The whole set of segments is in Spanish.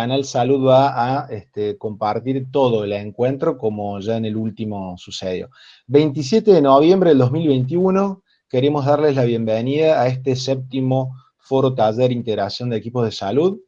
Canal Salud va a este, compartir todo el encuentro como ya en el último sucedió. 27 de noviembre del 2021, queremos darles la bienvenida a este séptimo foro taller integración de equipos de salud.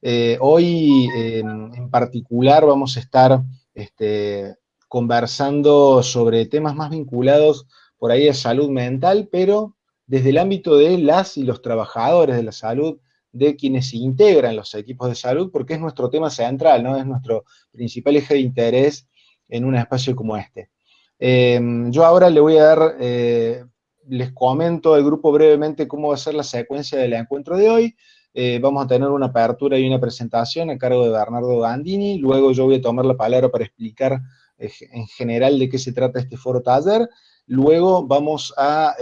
Eh, hoy en particular vamos a estar este, conversando sobre temas más vinculados por ahí a salud mental, pero desde el ámbito de las y los trabajadores de la salud, de quienes integran los equipos de salud, porque es nuestro tema central, ¿no? Es nuestro principal eje de interés en un espacio como este. Em, yo ahora le voy a dar, eh, les comento al grupo brevemente cómo va a ser la secuencia del encuentro de hoy. Eh, vamos a tener una apertura y una presentación a cargo de Bernardo Gandini, luego yo voy a tomar la palabra para explicar eh, en general de qué se trata este foro taller, luego vamos a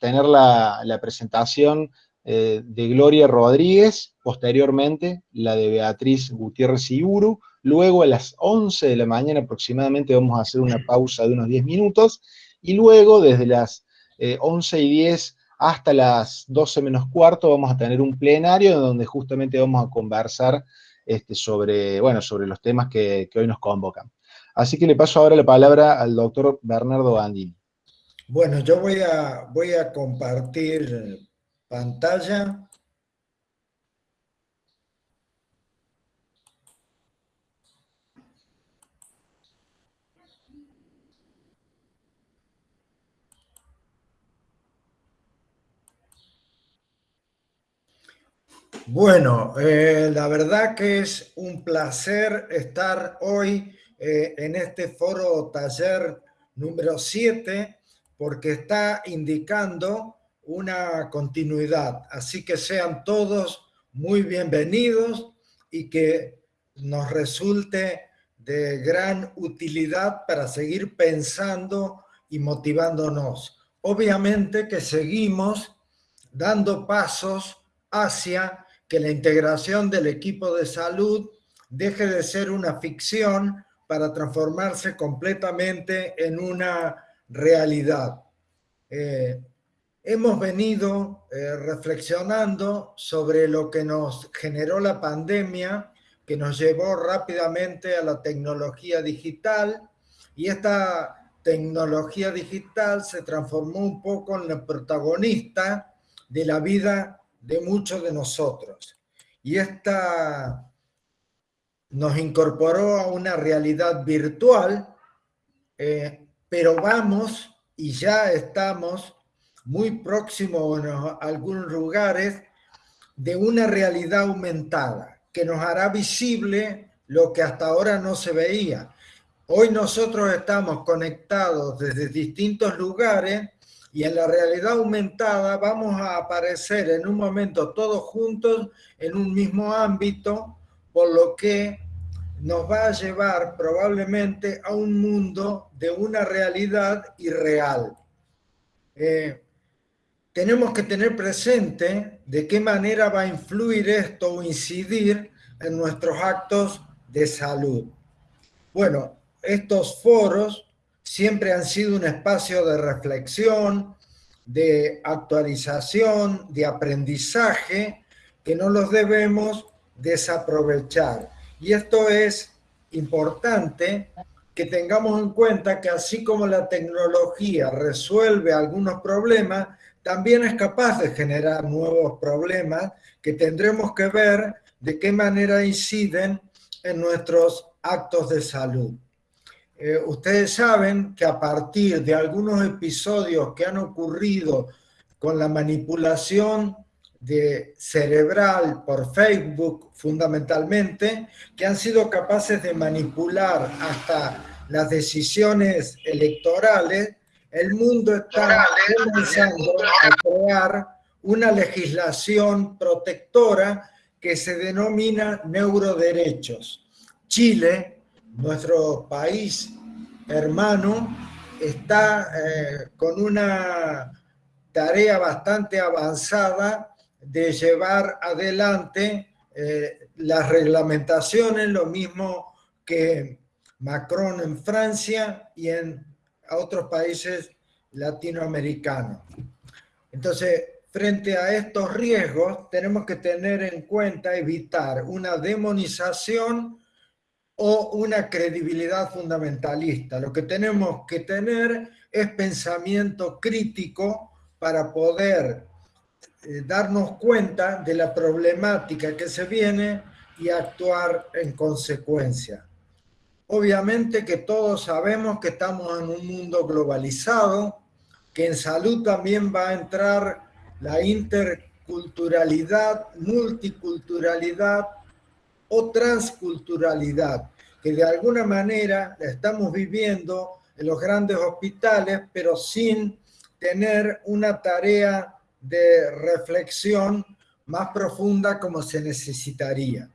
tener la presentación eh, de Gloria Rodríguez, posteriormente la de Beatriz Gutiérrez Iburu, luego a las 11 de la mañana aproximadamente vamos a hacer una pausa de unos 10 minutos, y luego desde las 11 eh, y 10 hasta las 12 menos cuarto vamos a tener un plenario donde justamente vamos a conversar este, sobre, bueno, sobre los temas que, hoy nos convocan. Así que le paso ahora la palabra al doctor Bernardo Gandini. Bueno, yo voy a, voy a compartir pantalla. Bueno, eh, la verdad que es un placer estar hoy eh, en este foro taller número 7 porque está indicando una continuidad. Así que sean todos muy bienvenidos y que nos resulte de gran utilidad para seguir pensando y motivándonos. Obviamente que seguimos dando pasos hacia que la integración del equipo de salud deje de ser una ficción para transformarse completamente en una realidad. Eh, Hemos venido eh, reflexionando sobre lo que nos generó la pandemia, que nos llevó rápidamente a la tecnología digital, y esta tecnología digital se transformó un poco en la protagonista de la vida de muchos de nosotros. Y esta nos incorporó a una realidad virtual, eh, pero vamos y ya estamos muy próximo en algunos lugares de una realidad aumentada que nos hará visible lo que hasta ahora no se veía. Hoy nosotros estamos conectados desde distintos lugares y en la realidad aumentada vamos a aparecer en un momento todos juntos en un mismo ámbito, por lo que nos va a llevar probablemente a un mundo de una realidad irreal. Eh, tenemos que tener presente de qué manera va a influir esto o incidir en nuestros actos de salud. Bueno, estos foros siempre han sido un espacio de reflexión, de actualización, de aprendizaje, que no los debemos desaprovechar. Y esto es importante que tengamos en cuenta que así como la tecnología resuelve algunos problemas, también es capaz de generar nuevos problemas que tendremos que ver de qué manera inciden en nuestros actos de salud. Eh, ustedes saben que a partir de algunos episodios que han ocurrido con la manipulación de cerebral por Facebook fundamentalmente, que han sido capaces de manipular hasta las decisiones electorales, el mundo está comenzando a crear una legislación protectora que se denomina neuroderechos. Chile, nuestro país hermano, está eh, con una tarea bastante avanzada de llevar adelante eh, las reglamentaciones, lo mismo que Macron en Francia y en a otros países latinoamericanos. Entonces, frente a estos riesgos tenemos que tener en cuenta evitar una demonización o una credibilidad fundamentalista. Lo que tenemos que tener es pensamiento crítico para poder eh, darnos cuenta de la problemática que se viene y actuar en consecuencia. Obviamente que todos sabemos que estamos en un mundo globalizado, que en salud también va a entrar la interculturalidad, multiculturalidad o transculturalidad, que de alguna manera la estamos viviendo en los grandes hospitales, pero sin tener una tarea de reflexión más profunda como se necesitaría.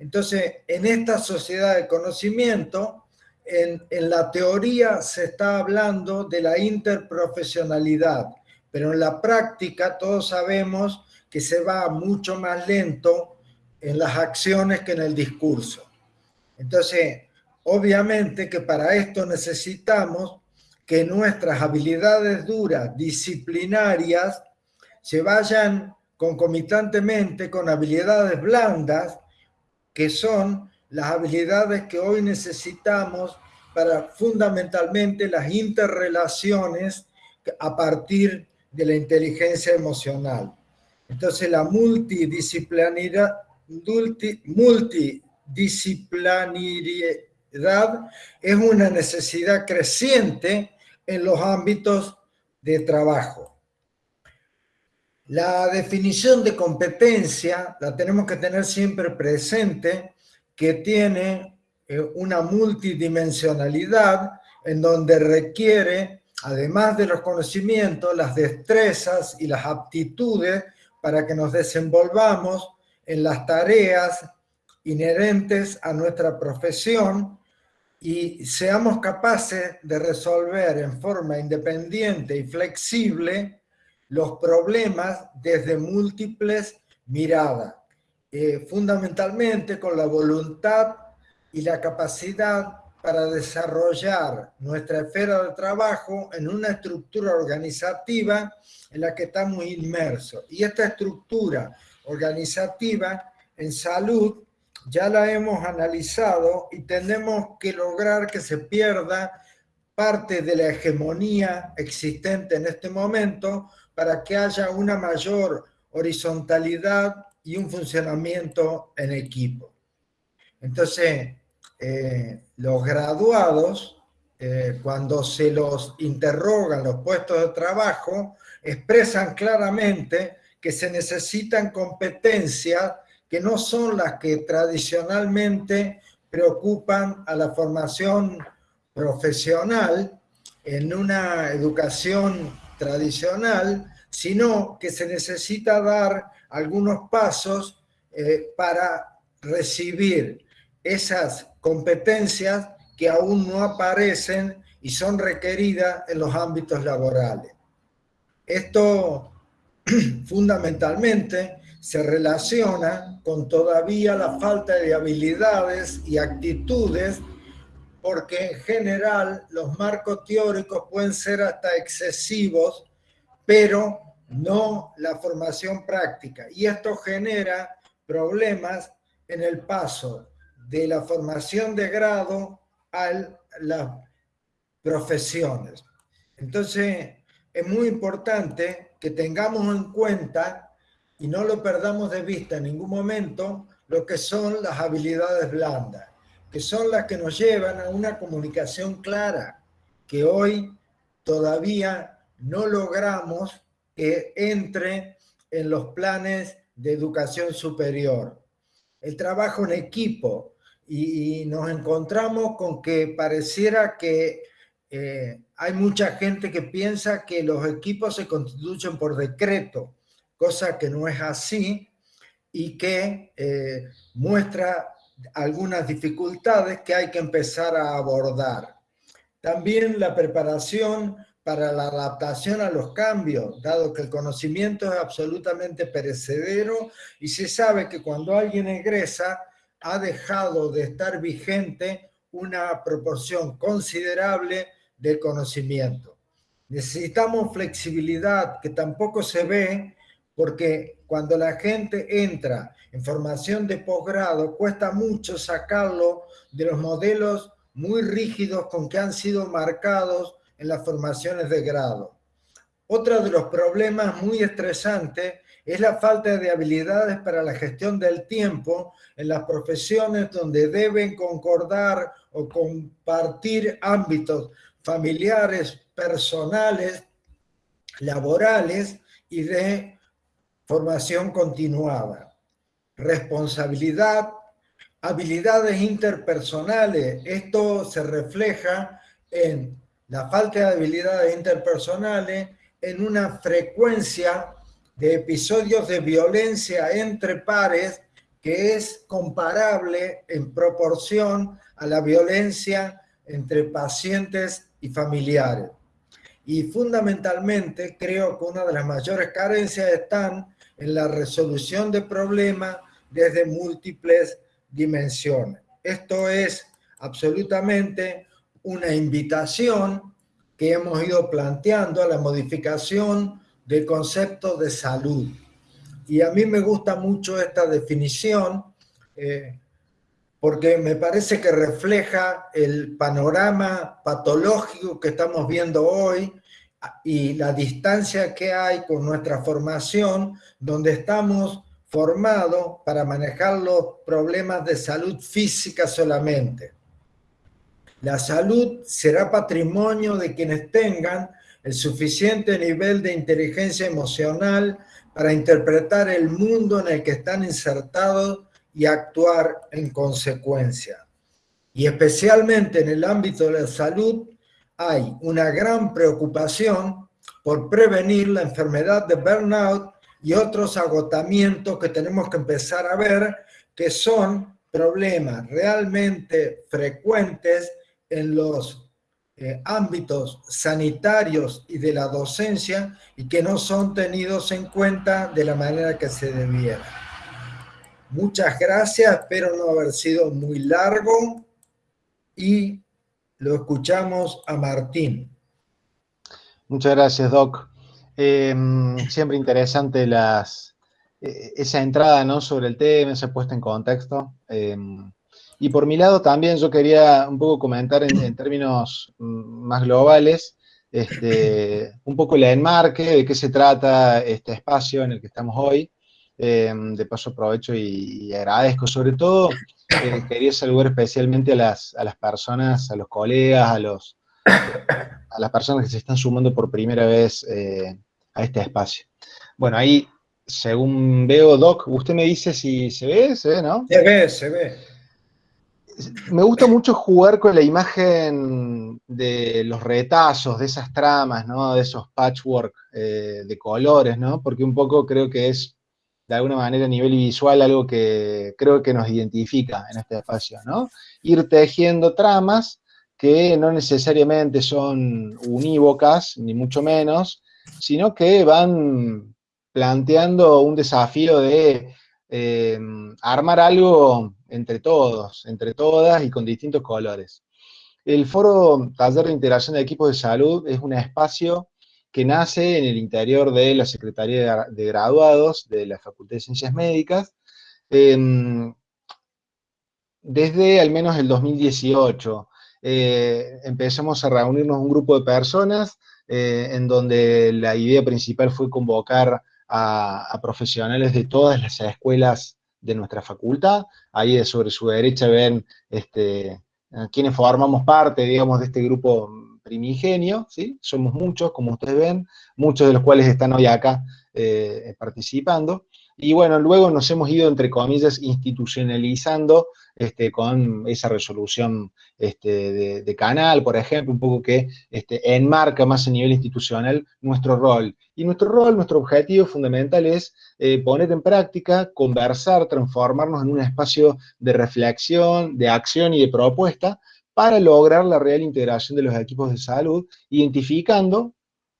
Entonces, en esta sociedad de conocimiento, en, en, la teoría se está hablando de la interprofesionalidad, pero en la práctica todos sabemos que se va mucho más lento en las acciones que en el discurso. Entonces, obviamente que para esto necesitamos que nuestras habilidades duras, disciplinarias, se vayan concomitantemente con habilidades blandas, que son las habilidades que hoy necesitamos para fundamentalmente las interrelaciones a partir de la inteligencia emocional. Entonces la multidisciplinaridad, multidisciplinariedad es una necesidad creciente en los ámbitos de trabajo. La definición de competencia la tenemos que tener siempre presente, que tiene eh, una multidimensionalidad en donde requiere, además de los conocimientos, las destrezas y las aptitudes para que nos desenvolvamos en las tareas inherentes a nuestra profesión y seamos capaces de resolver en forma independiente y flexible los problemas desde múltiples miradas, eh, fundamentalmente con la voluntad y la capacidad para desarrollar nuestra esfera de trabajo en una estructura organizativa en la que estamos inmersos. Y esta estructura organizativa en salud ya la hemos analizado y tenemos que lograr que se pierda parte de la hegemonía existente en este momento para que haya una mayor horizontalidad y un funcionamiento en equipo. Entonces, eh, los graduados, eh, cuando se los interrogan los puestos de trabajo, expresan claramente que se necesitan competencias que no son las que tradicionalmente preocupan a la formación profesional en una educación tradicional, sino que se necesita dar algunos pasos eh, para recibir esas competencias que aún no aparecen y son requeridas en los ámbitos laborales. Esto fundamentalmente se relaciona con todavía la falta de habilidades y actitudes porque en general los marcos teóricos pueden ser hasta excesivos, pero no la formación práctica. Y esto genera problemas en el paso de la formación de grado a las profesiones. Entonces, es muy importante que tengamos en cuenta y no lo perdamos de vista en ningún momento lo que son las habilidades blandas, que son las que nos llevan a una comunicación clara, que hoy todavía no logramos que entre en los planes de educación superior. El trabajo en equipo, y, nos encontramos con que pareciera que eh, hay mucha gente que piensa que los equipos se constituyen por decreto, cosa que no es así y que eh, muestra algunas dificultades que hay que empezar a abordar. También la preparación para la adaptación a los cambios, dado que el conocimiento es absolutamente perecedero y se sabe que cuando alguien egresa ha dejado de estar vigente una proporción considerable del conocimiento. Necesitamos flexibilidad que tampoco se ve porque cuando la gente entra en formación de posgrado cuesta mucho sacarlo de los modelos muy rígidos con que han sido marcados en las formaciones de grado. Otro de los problemas muy estresantes es la falta de habilidades para la gestión del tiempo en las profesiones donde deben concordar o compartir ámbitos familiares, personales, laborales y de formación continuada. Responsabilidad, habilidades interpersonales. Esto se refleja en la falta de habilidades interpersonales, en una frecuencia de episodios de violencia entre pares que es comparable en proporción a la violencia entre pacientes y familiares. Y fundamentalmente creo que una de las mayores carencias están en la resolución de problemas desde múltiples dimensiones. Esto es absolutamente una invitación que hemos ido planteando a la modificación del concepto de salud. Y a mí me gusta mucho esta definición eh, porque me parece que refleja el panorama patológico que estamos viendo hoy y la distancia que hay con nuestra formación, donde estamos formados para manejar los problemas de salud física solamente. La salud será patrimonio de quienes tengan el suficiente nivel de inteligencia emocional para interpretar el mundo en el que están insertados y actuar en consecuencia. Y especialmente en el ámbito de la salud hay una gran preocupación por prevenir la enfermedad de burnout y otros agotamientos que tenemos que empezar a ver que son problemas realmente frecuentes en los eh, ámbitos sanitarios y de la docencia y que no son tenidos en cuenta de la manera que se debiera. Muchas gracias, espero no haber sido muy largo y lo escuchamos a Martín. Muchas gracias, Doc. Eh, siempre interesante eh, esa entrada ¿no? sobre el tema, esa puesta en contexto. Y por mi lado también yo quería un poco comentar en, términos mm, más globales, este, un poco el enmarque, de qué se trata este espacio en el que estamos hoy. Eh, de paso aprovecho y, agradezco, sobre todo eh, quería saludar especialmente a las, a las personas, a los colegas, a, los, a las personas que se están sumando por primera vez eh, a este espacio. Bueno, ahí, según veo, Doc, usted me dice si se ve, se ve, ¿no? Se ve, se ve me gusta mucho jugar con la imagen de los retazos, de esas tramas, ¿no? De esos patchwork eh, de colores, ¿no? Porque un poco creo que es, de alguna manera, a nivel visual, algo que creo que nos identifica en este espacio, ¿no? Ir tejiendo tramas que no necesariamente son unívocas, ni mucho menos, sino que van planteando un desafío de eh, armar algo entre todos, entre todas y con distintos colores. El foro Taller de Integración de Equipos de Salud es un espacio que nace en el interior de la Secretaría de Graduados de la Facultad de Ciencias Médicas, em, desde al menos el 2018. Eh, empezamos a reunirnos un grupo de personas eh, en donde la idea principal fue convocar a, profesionales de todas las escuelas de nuestra facultad. Ahí sobre su derecha ven este, quienes formamos parte, digamos, de este grupo primigenio, ¿sí? Somos muchos, como ustedes ven, muchos de los cuales están hoy acá eh, participando. Y bueno, luego nos hemos ido, entre comillas, institucionalizando este, con esa resolución este, de, canal, por ejemplo, un poco que este, enmarca más a nivel institucional nuestro rol. Y nuestro rol, nuestro objetivo fundamental es eh, poner en práctica, conversar, transformarnos en un espacio de reflexión, de acción y de propuesta para lograr la real integración de los equipos de salud, identificando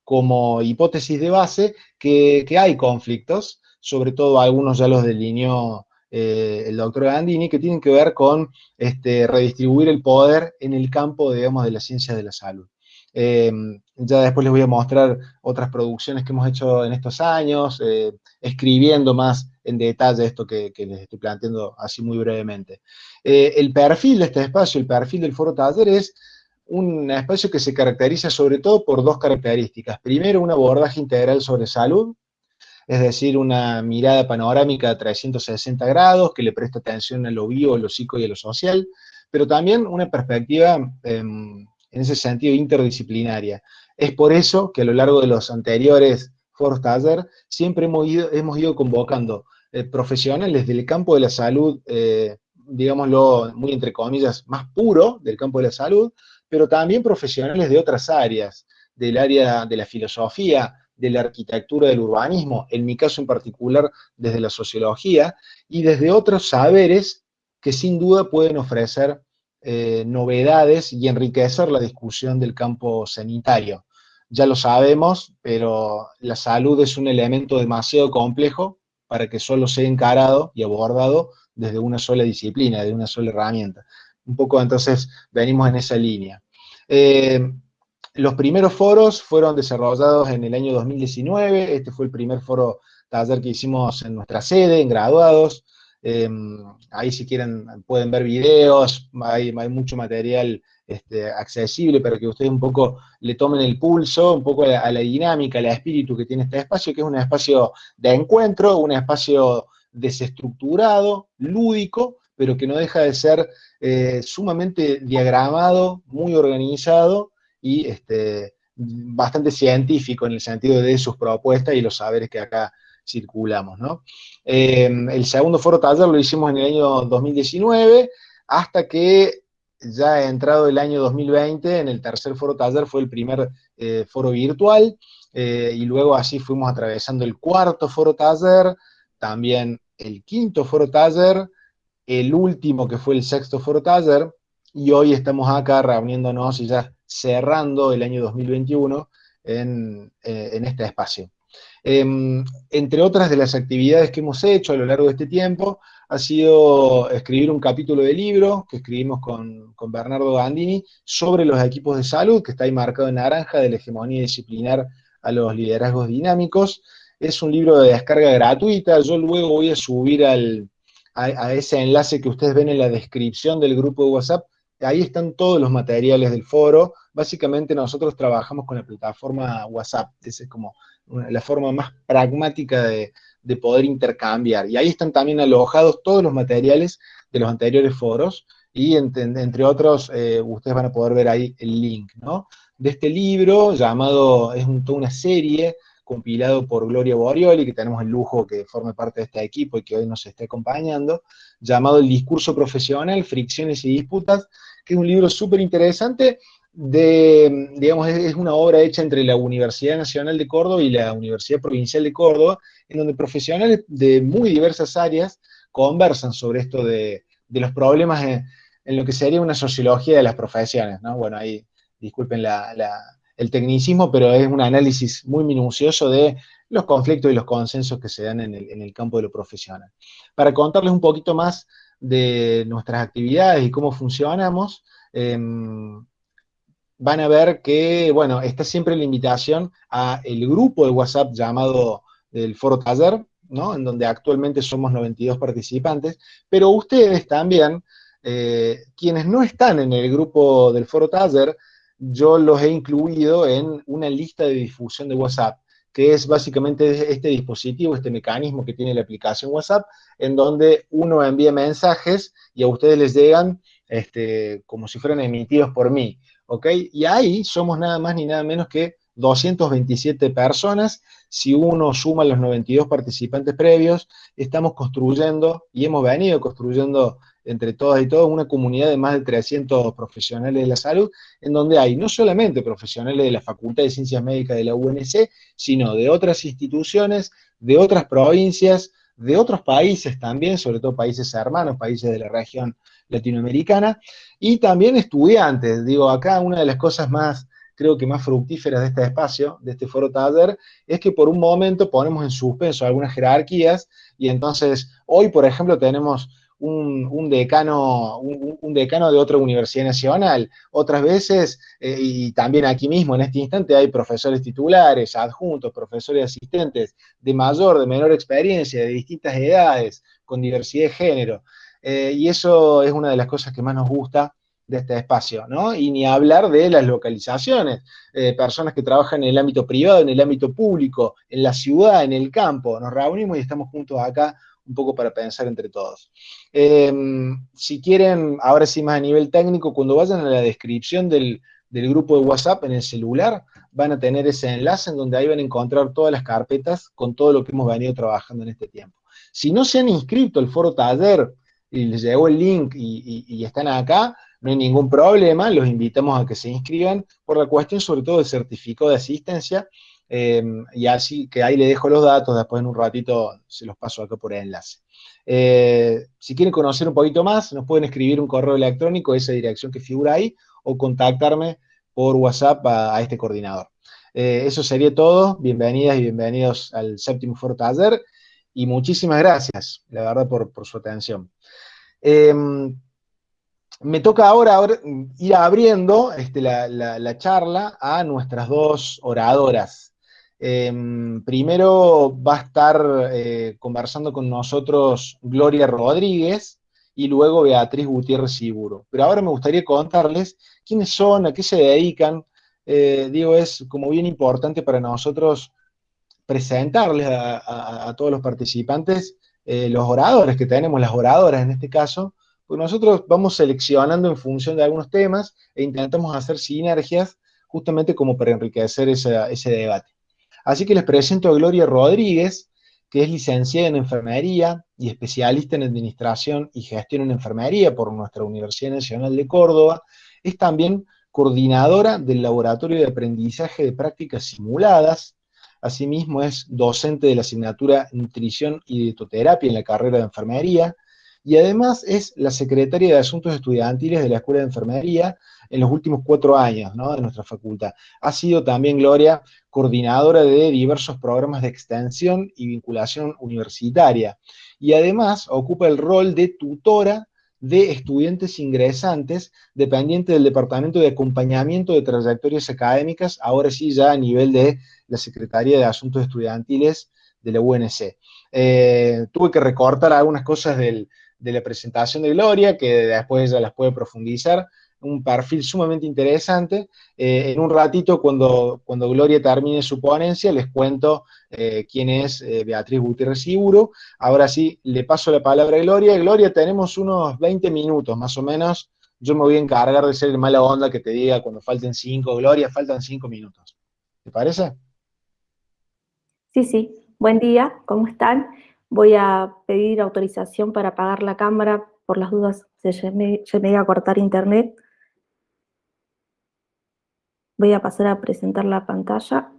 como hipótesis de base que, que hay conflictos, sobre todo algunos ya los delineó eh, el doctor Gandini, que tienen que ver con este, redistribuir el poder en el campo, digamos, de la ciencia de la salud. Em, ya después les voy a mostrar otras producciones que hemos hecho en estos años, eh, escribiendo más en detalle esto que, les estoy planteando así muy brevemente. Eh, el perfil de este espacio, el perfil del foro taller es un espacio que se caracteriza sobre todo por dos características. Primero, un abordaje integral sobre salud, es decir, una mirada panorámica a 360 grados que le presta atención a lo bio, a lo psico y a lo social, pero también una perspectiva em, en ese sentido interdisciplinaria. Es por eso que a lo largo de los anteriores foros taller siempre hemos ido, hemos ido convocando eh, profesionales del campo de la salud, eh, digámoslo muy entre comillas, más puro del campo de la salud, pero también profesionales de otras áreas, del área de la filosofía, de la arquitectura del urbanismo, en mi caso en particular desde la sociología, y desde otros saberes que sin duda pueden ofrecer eh, novedades y enriquecer la discusión del campo sanitario. Ya lo sabemos, pero la salud es un elemento demasiado complejo para que solo sea encarado y abordado desde una sola disciplina, de una sola herramienta. Un poco entonces venimos en esa línea. Eh, los primeros foros fueron desarrollados en el año 2019, este fue el primer foro taller que hicimos en nuestra sede, en graduados, Em, ahí si quieren pueden ver videos, hay, mucho material este, accesible para que ustedes un poco le tomen el pulso, un poco a la, dinámica, al espíritu que tiene este espacio, que es un espacio de encuentro, un espacio desestructurado, lúdico, pero que no deja de ser eh, sumamente diagramado, muy organizado y este, bastante científico en el sentido de sus propuestas y los saberes que acá circulamos, ¿no? Em, el segundo foro taller lo hicimos en el año 2019, hasta que ya ha entrado el año 2020, en el tercer foro taller fue el primer eh, foro virtual, eh, y luego así fuimos atravesando el cuarto foro taller, también el quinto foro taller, el último que fue el sexto foro taller, y hoy estamos acá reuniéndonos y ya cerrando el año 2021 en, eh, en este espacio. Em, entre otras de las actividades que hemos hecho a lo largo de este tiempo, ha sido escribir un capítulo de libro que escribimos con, Bernardo Gandini sobre los equipos de salud, que está ahí marcado en naranja, de la hegemonía disciplinar a los liderazgos dinámicos. Es un libro de descarga gratuita, yo luego voy a subir al, a ese enlace que ustedes ven en la descripción del grupo de WhatsApp, ahí están todos los materiales del foro. Básicamente nosotros trabajamos con la plataforma WhatsApp, esa es como la forma más pragmática de, poder intercambiar. Y ahí están también alojados todos los materiales de los anteriores foros, y entre, otros, eh, ustedes van a poder ver ahí el link, ¿no? De este libro, llamado, es toda una serie, compilado por Gloria Borioli, que tenemos el lujo que forme parte de este equipo y que hoy nos esté acompañando, llamado El discurso profesional, fricciones y disputas, que es un libro súper interesante, digamos, es una obra hecha entre la Universidad Nacional de Córdoba y la Universidad Provincial de Córdoba, en donde profesionales de muy diversas áreas conversan sobre esto de, los problemas en, lo que sería una sociología de las profesiones, ¿no? Bueno, ahí disculpen el tecnicismo, pero es un análisis muy minucioso de los conflictos y los consensos que se dan en el, campo de lo profesional. Para contarles un poquito más de nuestras actividades y cómo funcionamos, em, van a ver que, bueno, está siempre la invitación a el grupo de WhatsApp llamado el Foro Taller, ¿no? En donde actualmente somos 92 participantes, pero ustedes también, eh, quienes no están en el grupo del Foro Taller, yo los he incluido en una lista de difusión de WhatsApp, que es básicamente este dispositivo, este mecanismo que tiene la aplicación WhatsApp, en donde uno envía mensajes y a ustedes les llegan este, como si fueran emitidos por mí. ¿ok? Y ahí somos nada más ni nada menos que 227 personas. Si uno suma los 92 participantes previos, estamos construyendo y hemos venido construyendo entre todas y todos una comunidad de más de 300 profesionales de la salud, en donde hay no solamente profesionales de la Facultad de Ciencias Médicas de la UNC, sino de otras instituciones, de otras provincias, de otros países también, sobre todo países hermanos, países de la región latinoamericana, y también estudiantes. Digo, acá una de las cosas más, creo que más fructíferas de este espacio, de este foro taller, es que por un momento ponemos en suspenso algunas jerarquías, y entonces hoy, por ejemplo, tenemos un, decano, un, decano de otra universidad nacional. Otras veces, eh, y también aquí mismo en este instante, hay profesores titulares, adjuntos, profesores asistentes de mayor, de menor experiencia, de distintas edades, con diversidad de género. Eh, y eso es una de las cosas que más nos gusta de este espacio, ¿no? Y ni hablar de las localizaciones, eh, personas que trabajan en el ámbito privado, en el ámbito público, en la ciudad, en el campo, nos reunimos y estamos juntos acá un poco para pensar entre todos. Em, si quieren, ahora sí más a nivel técnico, cuando vayan a la descripción del, grupo de WhatsApp en el celular, van a tener ese enlace en donde ahí van a encontrar todas las carpetas con todo lo que hemos venido trabajando en este tiempo. Si no se han inscrito al foro taller y les llegó el link y, están acá, no hay ningún problema, los invitamos a que se inscriban por la cuestión sobre todo del certificado de asistencia, Em, y así que ahí le dejo los datos, después en un ratito se los paso acá por el enlace. Eh, si quieren conocer un poquito más, nos pueden escribir un correo electrónico, esa dirección que figura ahí, o contactarme por WhatsApp a, este coordinador. Eh, eso sería todo, bienvenidas y bienvenidos al séptimo Foro Taller, y muchísimas gracias, la verdad, por, su atención. Em, me toca ahora, ir abriendo este, la charla a nuestras dos oradoras Em, primero va a estar eh, conversando con nosotros Gloria Rodríguez y luego Beatriz Gutiérrez Seguro. Pero ahora me gustaría contarles quiénes son, a qué se dedican. Eh, digo, es como bien importante para nosotros presentarles a, todos los participantes eh, los oradores que tenemos, las oradoras en este caso, porque nosotros vamos seleccionando en función de algunos temas e intentamos hacer sinergias justamente como para enriquecer ese debate. Así que les presento a Gloria Rodríguez, que es licenciada en enfermería y especialista en administración y gestión en enfermería por nuestra Universidad Nacional de Córdoba. Es también coordinadora del Laboratorio de Aprendizaje de Prácticas Simuladas. Asimismo es docente de la asignatura Nutrición y Dietoterapia en la carrera de enfermería. Y además es la secretaria de Asuntos Estudiantiles de la Escuela de Enfermería en los últimos cuatro años de nuestra facultad. Ha sido también, Gloria, coordinadora de diversos programas de extensión y vinculación universitaria. Y además ocupa el rol de tutora de estudiantes ingresantes, dependiente del Departamento de Acompañamiento de Trayectorias Académicas, ahora sí ya a nivel de la Secretaría de Asuntos Estudiantiles de la UNC. Eh, tuve que recortar algunas cosas de la presentación de Gloria, que después ella las puede profundizar, un perfil sumamente interesante. Eh, en un ratito, cuando, cuando Gloria termine su ponencia, les cuento eh, quién es eh, Beatriz Gutiérrez Seguro. Ahora sí, le paso la palabra a Gloria. Gloria, tenemos unos 20 minutos más o menos. Yo me voy a encargar de ser el mala onda que te diga cuando falten 5. Gloria, faltan 5 minutos. ¿Te parece? Sí, sí. Buen día, ¿cómo están? Voy a pedir autorización para apagar la cámara por las dudas se me, se me iba a cortar internet. Voy a pasar a presentar la pantalla.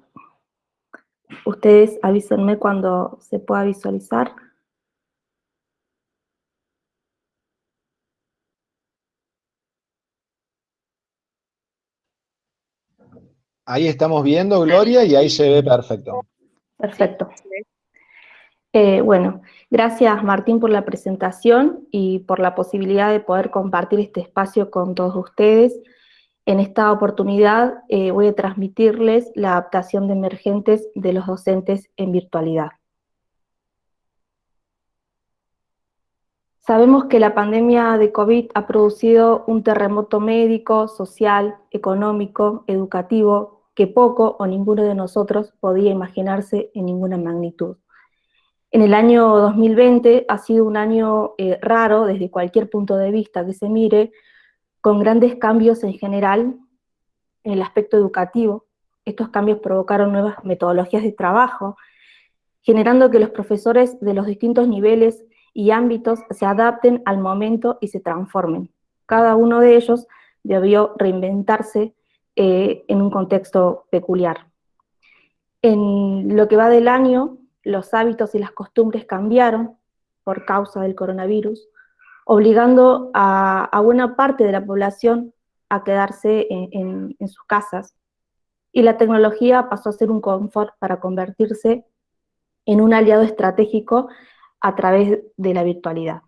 Ustedes avísenme cuando se pueda visualizar. Ahí estamos viendo, Gloria, y ahí se ve perfecto. Perfecto. Eh, bueno, gracias Martín por la presentación y por la posibilidad de poder compartir este espacio con todos ustedes. En esta oportunidad eh, voy a transmitirles la adaptación de emergentes de los docentes en virtualidad. Sabemos que la pandemia de COVID ha producido un terremoto médico, social, económico, educativo, que poco o ninguno de nosotros podía imaginarse en ninguna magnitud. En el año 2020 ha sido un año eh, raro desde cualquier punto de vista que se mire, con grandes cambios en general en el aspecto educativo. Estos cambios provocaron nuevas metodologías de trabajo, generando que los profesores de los distintos niveles y ámbitos se adapten al momento y se transformen. Cada uno de ellos debió reinventarse eh, en un contexto peculiar. En lo que va del año, los hábitos y las costumbres cambiaron por causa del coronavirus, obligando a, buena parte de la población a quedarse en, en sus casas. Y la tecnología pasó a ser un confort para convertirse en un aliado estratégico a través de la virtualidad.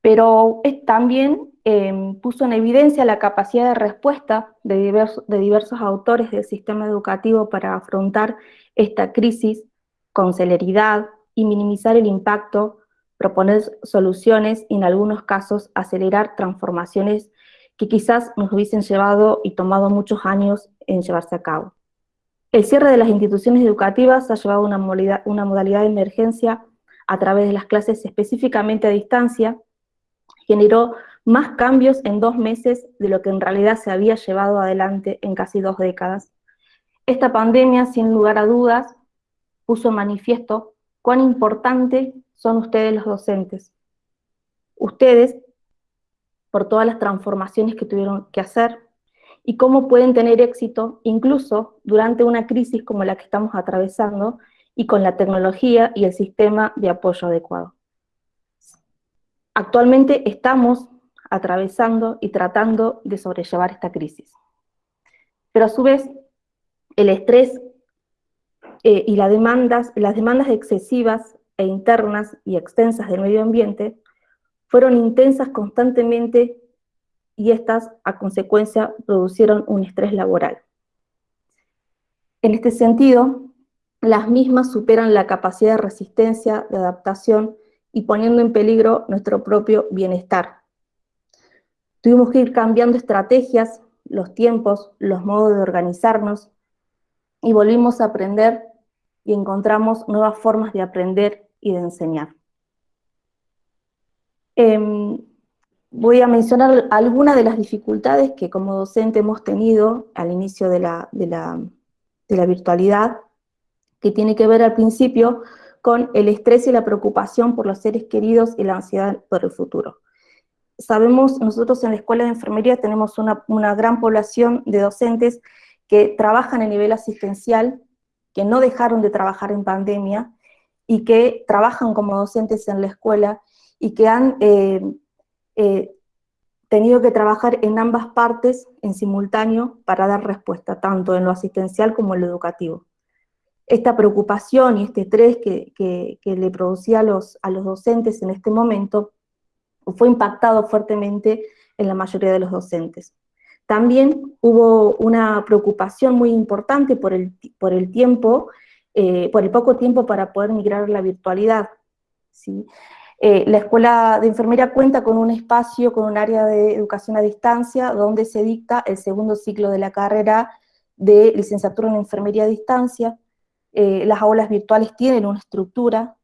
Pero es también em, puso en evidencia la capacidad de respuesta de, de diversos autores del sistema educativo para afrontar esta crisis con celeridad y minimizar el impacto, proponer soluciones y en algunos casos acelerar transformaciones que quizás nos hubiesen llevado y tomado muchos años en llevarse a cabo. El cierre de las instituciones educativas ha llevado una modalidad, una modalidad de emergencia a través de las clases específicamente a distancia, generó más cambios en dos meses de lo que en realidad se había llevado adelante en casi dos décadas. Esta pandemia, sin lugar a dudas, puso en manifiesto cuán importante son ustedes los docentes. Ustedes, por todas las transformaciones que tuvieron que hacer, y cómo pueden tener éxito incluso durante una crisis como la que estamos atravesando y con la tecnología y el sistema de apoyo adecuado. Actualmente estamos atravesando y tratando de sobrellevar esta crisis. Pero a su vez, el estrés eh, y las demandas, las demandas excesivas e internas y extensas del medio ambiente fueron intensas constantemente y estas a consecuencia producieron un estrés laboral. En este sentido, las mismas superan la capacidad de resistencia, de adaptación y poniendo en peligro nuestro propio bienestar. Tuvimos que ir cambiando estrategias, los tiempos, los modos de organizarnos y volvimos a aprender y encontramos nuevas formas de aprender y de enseñar. Em, voy a mencionar algunas de las dificultades que como docente hemos tenido al inicio de la, de la, virtualidad, que tiene que ver al principio con el estrés y la preocupación por los seres queridos y la ansiedad por el futuro. Sabemos, nosotros en la Escuela de Enfermería tenemos una, gran población de docentes que trabajan a nivel asistencial, que no dejaron de trabajar en pandemia, y que trabajan como docentes en la escuela, y que han eh, eh, tenido que trabajar en ambas partes en simultáneo para dar respuesta, tanto en lo asistencial como en lo educativo. Esta preocupación y este estrés que, le producía a los, a los docentes en este momento fue impactado fuertemente en la mayoría de los docentes. También hubo una preocupación muy importante por el, por el tiempo, eh, por el poco tiempo para poder migrar a la virtualidad. ¿sí? Eh, la Escuela de Enfermería cuenta con un espacio, con un área de educación a distancia, donde se dicta el segundo ciclo de la carrera de licenciatura en enfermería a distancia. Eh, las aulas virtuales tienen una estructura,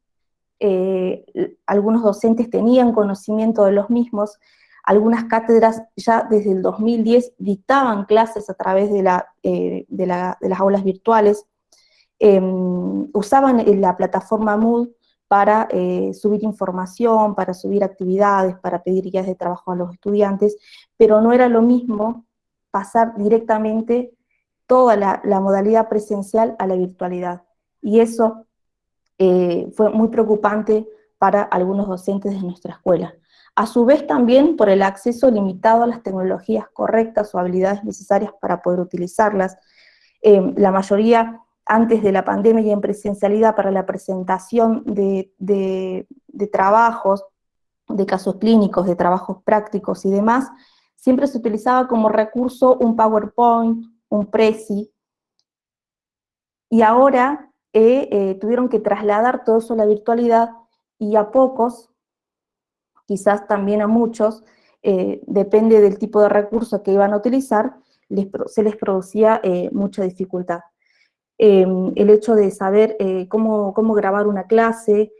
eh, algunos docentes tenían conocimiento de los mismos, algunas cátedras ya desde el 2010 dictaban clases a través de, de las aulas virtuales, em, usaban la plataforma Moodle para eh, subir información, para subir actividades, para pedir guías de trabajo a los estudiantes, pero no era lo mismo pasar directamente toda la, modalidad presencial a la virtualidad. Y eso eh, fue muy preocupante para algunos docentes de nuestra escuela. A su vez también por el acceso limitado a las tecnologías correctas o habilidades necesarias para poder utilizarlas. Eh, la mayoría antes de la pandemia y en presencialidad para la presentación de, trabajos, de casos clínicos, de trabajos prácticos y demás, siempre se utilizaba como recurso un PowerPoint, un Prezi, y ahora eh, eh, tuvieron que trasladar todo eso a la virtualidad y a pocos, quizás también a muchos, eh, depende del tipo de recurso que iban a utilizar, se les producía mucha dificultad. Em, el hecho de saber eh, cómo, grabar una clase,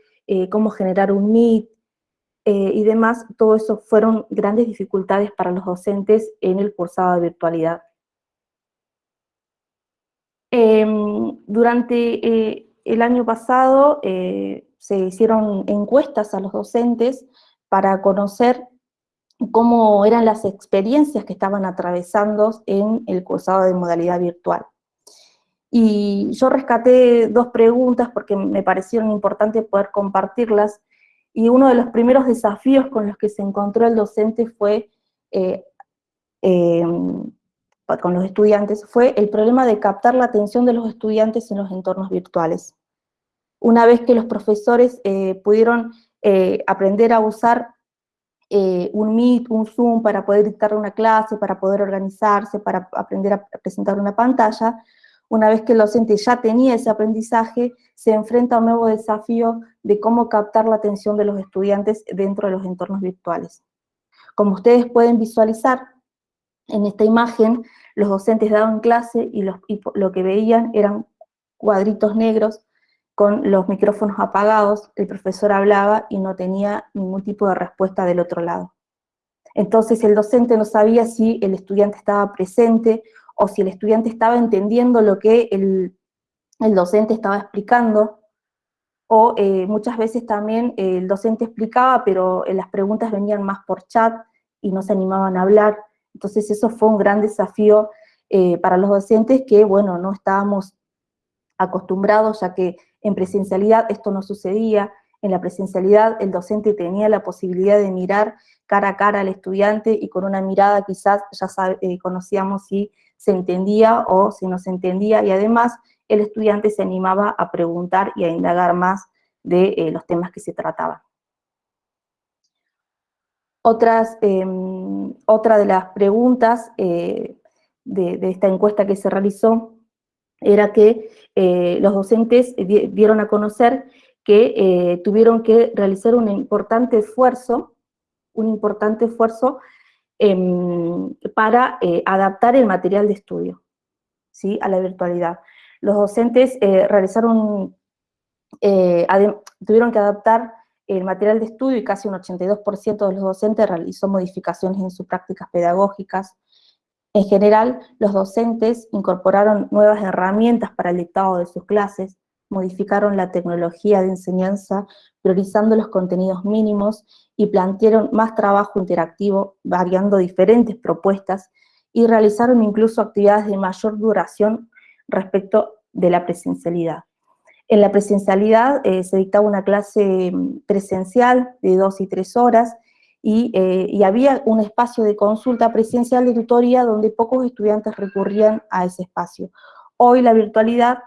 cómo generar un Meet y demás, todo eso fueron grandes dificultades para los docentes en el cursado de virtualidad. Em, durante el año pasado se hicieron encuestas a los docentes para conocer cómo eran las experiencias que estaban atravesando en el cursado de modalidad virtual. Y yo rescaté dos preguntas porque me parecieron importantes poder compartirlas, y uno de los primeros desafíos con los que se encontró el docente fue, eh, em, con los estudiantes, fue el problema de captar la atención de los estudiantes en los entornos virtuales. Una vez que los profesores eh, pudieron eh, aprender a usar eh, un Meet, un Zoom para poder dictar una clase, para poder organizarse, para aprender a presentar una pantalla, una vez que el docente ya tenía ese aprendizaje, se enfrenta a un nuevo desafío de cómo captar la atención de los estudiantes dentro de los entornos virtuales. Como ustedes pueden visualizar en esta imagen, los docentes daban clase y, y lo que veían eran cuadritos negros con los micrófonos apagados, el profesor hablaba y no tenía ningún tipo de respuesta del otro lado. Entonces el docente no sabía si el estudiante estaba presente o si el estudiante estaba entendiendo lo que el, docente estaba explicando, o eh, muchas veces también el docente explicaba, pero las preguntas venían más por chat y no se animaban a hablar. Entonces eso fue un gran desafío eh, para los docentes que, bueno, no estábamos acostumbrados, ya que en presencialidad esto no sucedía, en la presencialidad el docente tenía la posibilidad de mirar cara a cara al estudiante y con una mirada quizás ya eh, conocíamos si se entendía o si no se entendía, y además el estudiante se animaba a preguntar y a indagar más de eh, los temas que se trataban. Otras, em, otra de las preguntas eh, de, esta encuesta que se realizó era que eh, los docentes dieron a conocer que tuvieron que realizar un importante esfuerzo, un importante esfuerzo Em, para eh, adaptar el material de estudio ¿sí? a la virtualidad. Los docentes eh, realizaron, eh, tuvieron que adaptar el material de estudio y casi un 82% de los docentes realizó modificaciones en sus prácticas pedagógicas. En general, los docentes incorporaron nuevas herramientas para el dictado de sus clases, modificaron la tecnología de enseñanza, priorizando los contenidos mínimos y plantearon más trabajo interactivo, variando diferentes propuestas y realizaron incluso actividades de mayor duración respecto de la presencialidad. En la presencialidad eh, se dictaba una clase mm, presencial de dos y tres horas y, eh, y, había un espacio de consulta presencial de tutoría donde pocos estudiantes recurrían a ese espacio. Hoy la virtualidad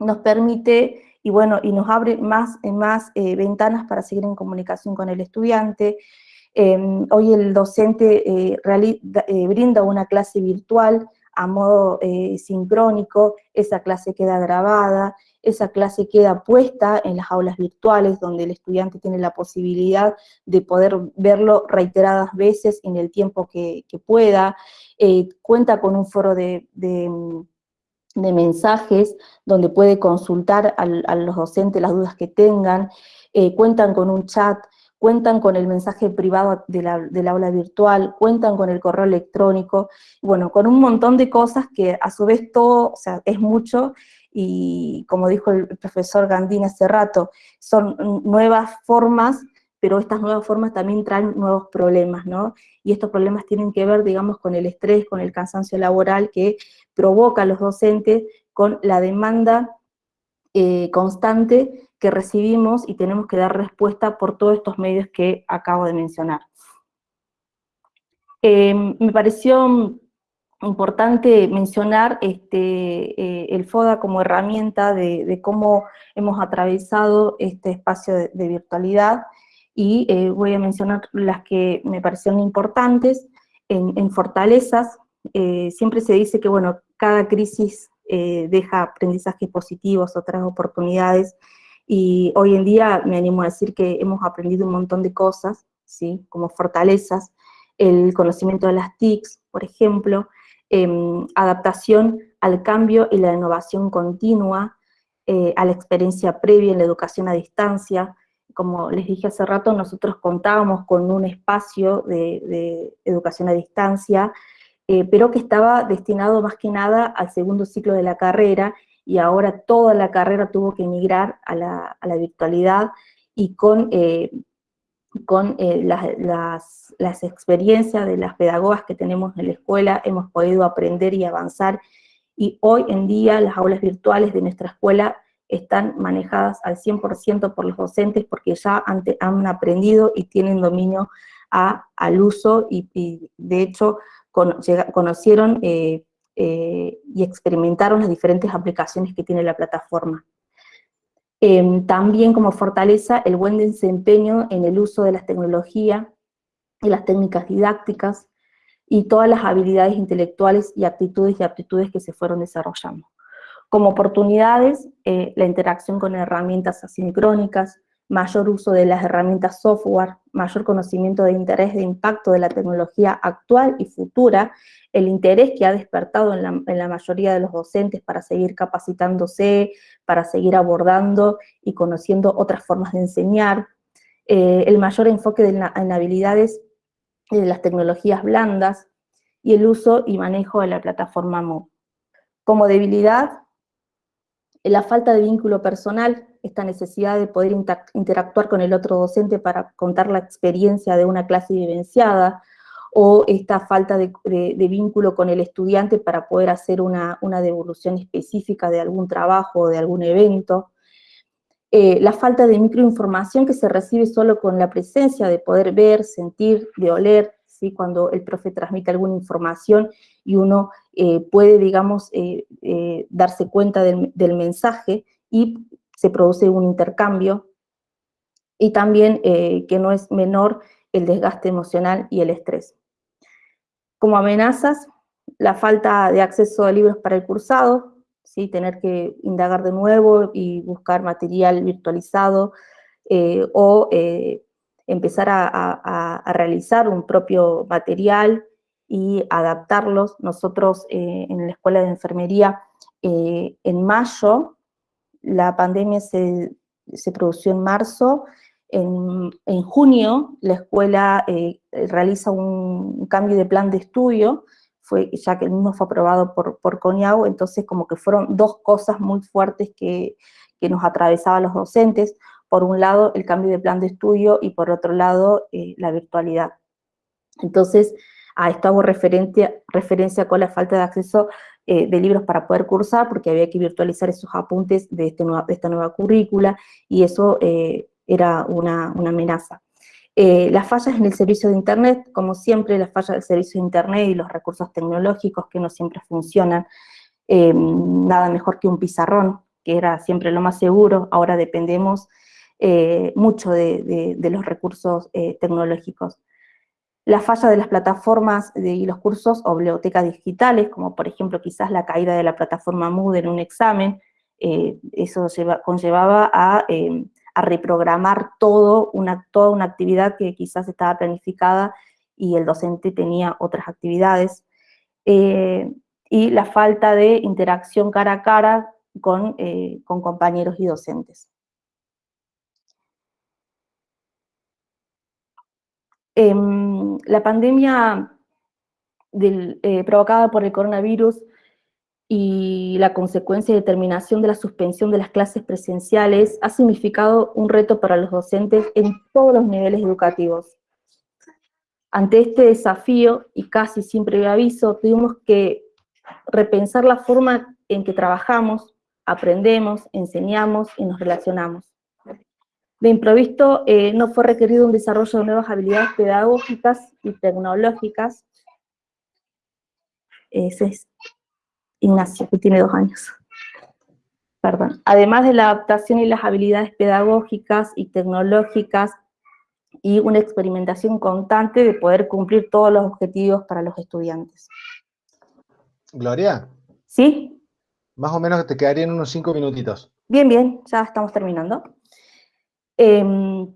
nos permite y bueno, y nos abre más, más eh, ventanas para seguir en comunicación con el estudiante. Em, hoy el docente brinda una clase virtual a modo sincrónico, esa clase queda grabada, esa clase queda puesta en las aulas virtuales donde el estudiante tiene la posibilidad de poder verlo reiteradas veces en el tiempo que, pueda, cuenta con un foro de de mensajes donde puede consultar a los docentes las dudas que tengan, eh, cuentan con un chat, cuentan con el mensaje privado de la, del aula virtual, cuentan con el correo electrónico, bueno, con un montón de cosas que a su vez todo, o sea, es mucho, y como dijo el profesor Gandini hace rato, son nuevas formas, pero estas nuevas formas también traen nuevos problemas, ¿no? Y estos problemas tienen que ver, digamos, con el estrés, con el cansancio laboral que provoca a los docentes con la demanda eh, constante que recibimos y tenemos que dar respuesta por todos estos medios que acabo de mencionar. Em, me pareció importante mencionar este, eh, el FODA como herramienta de, cómo hemos atravesado este espacio de, virtualidad y eh, voy a mencionar las que me parecieron importantes en fortalezas, eh, siempre se dice que, bueno, cada crisis deja aprendizajes positivos, otras oportunidades, y hoy en día me animo a decir que hemos aprendido un montón de cosas, ¿sí? Como fortalezas, el conocimiento de las TICs, por ejemplo, em, adaptación al cambio y la innovación continua, eh, a la experiencia previa en la educación a distancia, como les dije hace rato, nosotros contábamos con un espacio de educación a distancia eh, pero que estaba destinado más que nada al segundo ciclo de la carrera, y ahora toda la carrera tuvo que emigrar a la, virtualidad, y con, eh, con eh, las, las, experiencias de las pedagogas que tenemos en la escuela, hemos podido aprender y avanzar, y hoy en día las aulas virtuales de nuestra escuela están manejadas al 100% por los docentes porque ya han, han aprendido y tienen dominio a, al uso y, y, de hecho conocieron eh, eh, y experimentaron las diferentes aplicaciones que tiene la plataforma. Em, también como fortaleza el buen desempeño en el uso de las tecnologías y las técnicas didácticas, y todas las habilidades intelectuales y actitudes y aptitudes que se fueron desarrollando. Como oportunidades, eh, la interacción con herramientas asincrónicas, mayor uso de las herramientas software, mayor conocimiento de interés de impacto de la tecnología actual y futura, el interés que ha despertado en la, mayoría de los docentes para seguir capacitándose, para seguir abordando y conociendo otras formas de enseñar, eh, el mayor enfoque en habilidades de las tecnologías blandas y el uso y manejo de la plataforma MOOC. Como debilidad, la falta de vínculo personal, esta necesidad de poder interactuar con el otro docente para contar la experiencia de una clase vivenciada, o esta falta de, vínculo con el estudiante para poder hacer una, devolución específica de algún trabajo o de algún evento, eh, la falta de microinformación que se recibe solo con la presencia de poder ver, sentir, de oler, cuando el profe transmite alguna información y uno eh, puede, digamos, eh, darse cuenta del, mensaje y se produce un intercambio, y también que no es menor el desgaste emocional y el estrés. Como amenazas, la falta de acceso a libros para el cursado, ¿sí? tener que indagar de nuevo y buscar material virtualizado eh, o eh, empezar a, realizar un propio material y adaptarlos. Nosotros eh, en la Escuela de Enfermería, en mayo, la pandemia se, se produjo en marzo, en, en, junio la escuela realiza un cambio de plan de estudio fue, ya que el mismo fue aprobado por, por CONIAU, entonces como que fueron dos cosas muy fuertes que, que nos atravesaban los docentes, por un lado el cambio de plan de estudio y por otro lado eh, la virtualidad. Entonces, a esto hago referencia, referencia con la falta de acceso eh, de libros para poder cursar, porque había que virtualizar esos apuntes de, este nueva, de esta nueva currícula, y eso eh, era una, una amenaza. Eh, las fallas en el servicio de Internet, como siempre, las fallas del servicio de Internet y los recursos tecnológicos que no siempre funcionan, nada mejor que un pizarrón, que era siempre lo más seguro, ahora dependemos eh, mucho de, los recursos tecnológicos. La falla de las plataformas y los cursos o bibliotecas digitales, como por ejemplo quizás la caída de la plataforma Moodle en un examen, eso conllevaba a a reprogramar todo una, toda una actividad que quizás estaba planificada y el docente tenía otras actividades. Eh, y la falta de interacción cara a cara con, eh, compañeros y docentes. Em, la pandemia eh, provocada por el coronavirus y la consecuencia de terminación de la suspensión de las clases presenciales ha significado un reto para los docentes en todos los niveles educativos. Ante este desafío, y casi sin previo aviso, tuvimos que repensar la forma en que trabajamos, aprendemos, enseñamos y nos relacionamos. De improviso eh, no fue requerido un desarrollo de nuevas habilidades pedagógicas y tecnológicas. Ese es Ignacio, que tiene dos años. Perdón. Además de la adaptación y las habilidades pedagógicas y tecnológicas y una experimentación constante de poder cumplir todos los objetivos para los estudiantes. Gloria. ¿Sí? Más o menos te quedarían unos cinco minutitos. Bien, bien, ya estamos terminando. Em,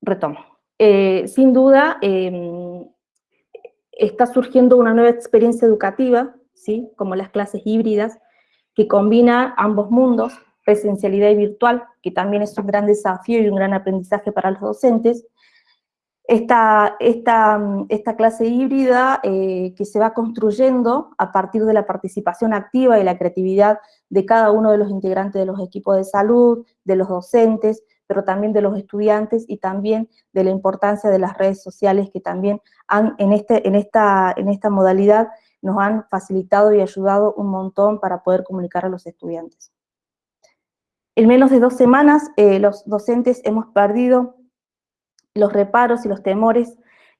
retomo. Eh, sin duda, em, está surgiendo una nueva experiencia educativa, ¿sí? como las clases híbridas, que combina ambos mundos, presencialidad y virtual, que también es un gran desafío y un gran aprendizaje para los docentes. Esta, esta, esta clase híbrida eh, que se va construyendo a partir de la participación activa y la creatividad de cada uno de los integrantes de los equipos de salud, de los docentes, pero también de los estudiantes y también de la importancia de las redes sociales que también han, en, este, en, esta, en esta modalidad nos han facilitado y ayudado un montón para poder comunicar a los estudiantes. En menos de dos semanas, eh, los docentes hemos perdido los reparos y los temores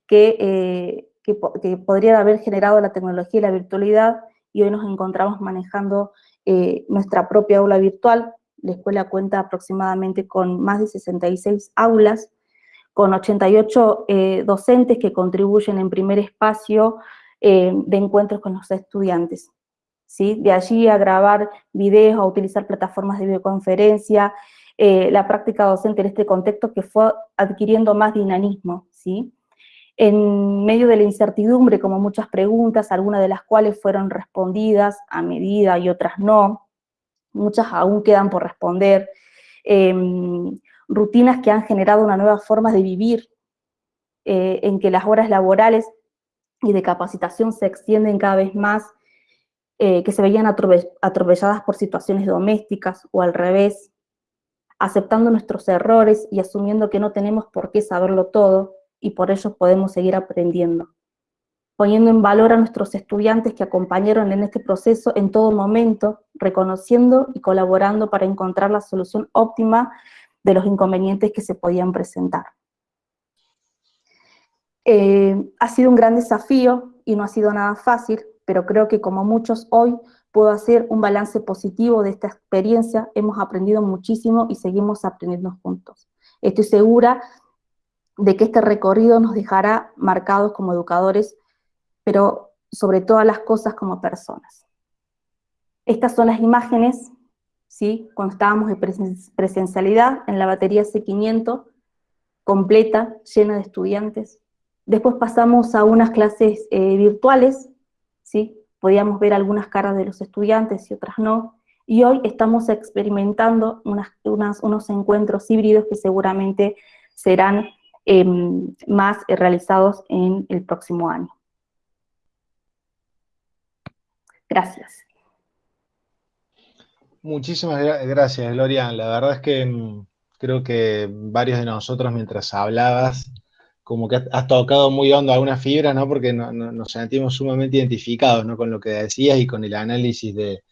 que, eh, que, podrían haber generado la tecnología y la virtualidad, y hoy nos encontramos manejando eh, nuestra propia aula virtual, la escuela cuenta aproximadamente con más de 66 aulas, con 88 eh, docentes que contribuyen en primer espacio eh, de encuentros con los estudiantes. ¿sí? De allí a grabar videos, a utilizar plataformas de videoconferencia, eh, la práctica docente en este contexto que fue adquiriendo más dinamismo, ¿sí? En medio de la incertidumbre, como muchas preguntas, algunas de las cuales fueron respondidas a medida y otras no, muchas aún quedan por responder, em, rutinas que han generado una nueva forma de vivir, eh, en que las horas laborales y de capacitación se extienden cada vez más, eh, que se veían atropelladas por situaciones domésticas o al revés, aceptando nuestros errores y asumiendo que no tenemos por qué saberlo todo y por ello podemos seguir aprendiendo. Poniendo en valor a nuestros estudiantes que acompañaron en este proceso en todo momento, reconociendo y colaborando para encontrar la solución óptima de los inconvenientes que se podían presentar. Eh, ha sido un gran desafío y no ha sido nada fácil, pero creo que como muchos hoy puedo hacer un balance positivo de esta experiencia, hemos aprendido muchísimo y seguimos aprendiendo juntos. Estoy segura de que este recorrido nos dejará marcados como educadores, pero sobre todas las cosas como personas. Estas son las imágenes, ¿sí? cuando estábamos en presencialidad en la batería C500, completa, llena de estudiantes. Después pasamos a unas clases eh, virtuales, ¿sí? Podíamos ver algunas caras de los estudiantes y otras no, y hoy estamos experimentando unos encuentros híbridos que seguramente serán em, más realizados en el próximo año. Gracias. Muchísimas gracias, Gloria. La verdad es que mm, creo que varios de nosotros mientras hablabas como que has tocado muy hondo alguna fibra, ¿no? Porque nos sentimos sumamente identificados, ¿no? Con lo que decías y con el análisis de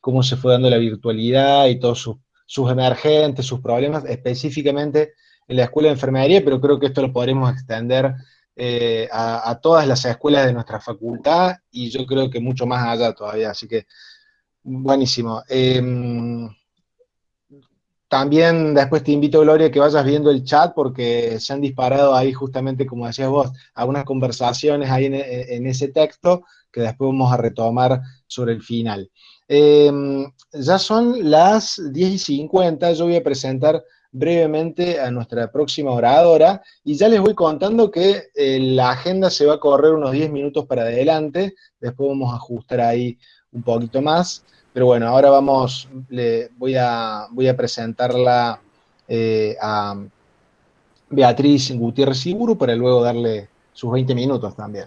cómo se fue dando la virtualidad y todos sus, emergentes, sus problemas, específicamente en la escuela de enfermería, pero creo que esto lo podremos extender eh, a, todas las escuelas de nuestra facultad y yo creo que mucho más allá todavía, así que buenísimo. Em, también después te invito, Gloria, que vayas viendo el chat porque se han disparado ahí justamente, como decías vos, algunas conversaciones ahí en, ese texto que después vamos a retomar sobre el final. Em, ya son las 10 y 50, yo voy a presentar brevemente a nuestra próxima oradora y ya les voy contando que eh, la agenda se va a correr unos 10 minutos para adelante, después vamos a ajustar ahí un poquito más. Pero bueno, ahora vamos, le, voy, a, voy a presentarla eh, a Beatriz Gutiérrez Iburu para luego darle sus 20 minutos también.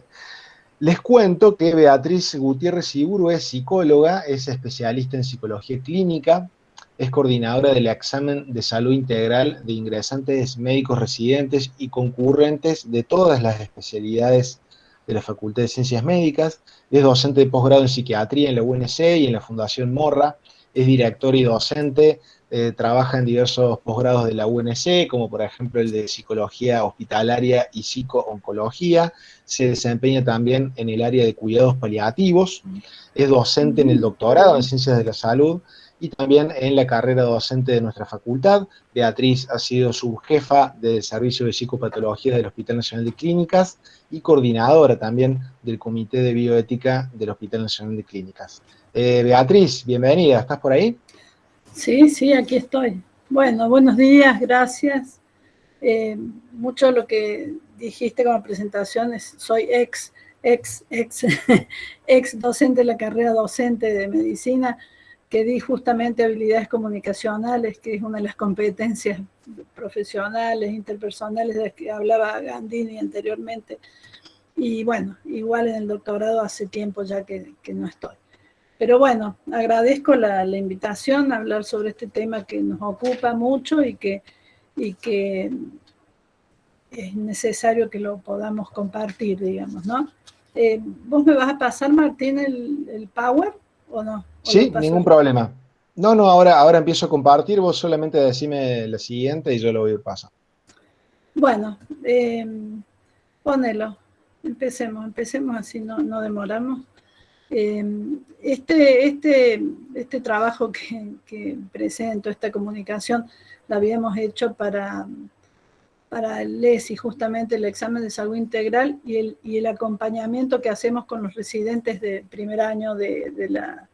Les cuento que Beatriz Gutiérrez Iburu es psicóloga, es especialista en psicología clínica, es coordinadora del examen de salud integral de ingresantes médicos residentes y concurrentes de todas las especialidades de la Facultad de Ciencias Médicas, es docente de posgrado en psiquiatría en la UNC y en la Fundación Morra, es director y docente, eh, trabaja en diversos posgrados de la UNC, como por ejemplo el de Psicología Hospitalaria y Psico-Oncología, se desempeña también en el área de cuidados paliativos, es docente en el doctorado en Ciencias de la Salud, y también en la carrera docente de nuestra facultad. Beatriz ha sido subjefa del Servicio de Psicopatología del Hospital Nacional de Clínicas y coordinadora también del Comité de Bioética del Hospital Nacional de Clínicas. Eh, Beatriz, bienvenida, ¿estás por ahí? Sí, sí, aquí estoy. Bueno, buenos días, gracias. Eh, mucho lo que dijiste como presentación es, soy ex, ex, ex, ex docente de la carrera docente de medicina, que di justamente habilidades comunicacionales, que es una de las competencias profesionales, interpersonales de las que hablaba Gandini anteriormente. Y bueno, igual en el doctorado hace tiempo ya que, no estoy. Pero bueno, agradezco la, invitación a hablar sobre este tema que nos ocupa mucho y que, y que es necesario que lo podamos compartir, digamos, ¿no? Eh, ¿Vos me vas a pasar, Martín, el, el Power o no? Sí, ningún problema. No, no, ahora, ahora empiezo a compartir, vos solamente decime la siguiente y yo lo voy a pasar. Bueno, eh, ponelo, empecemos, empecemos así no, no demoramos. Em, este, este, este trabajo que, presento, esta comunicación, la habíamos hecho para, para el LESI, justamente el examen de salud integral y el, y el acompañamiento que hacemos con los residentes de primer año de, de, la,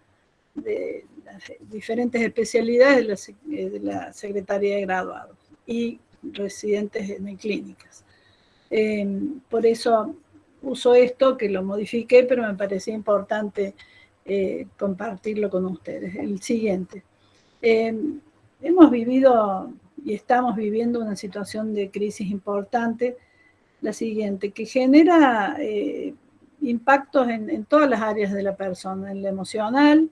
de las diferentes especialidades de la, Secretaría de Graduados y residentes en clínicas. Em, por eso uso esto, que lo modifiqué, pero me parecía importante eh, compartirlo con ustedes. El siguiente. Em, hemos vivido y estamos viviendo una situación de crisis importante, la siguiente, que genera eh, impactos en, todas las áreas de la persona, en lo emocional,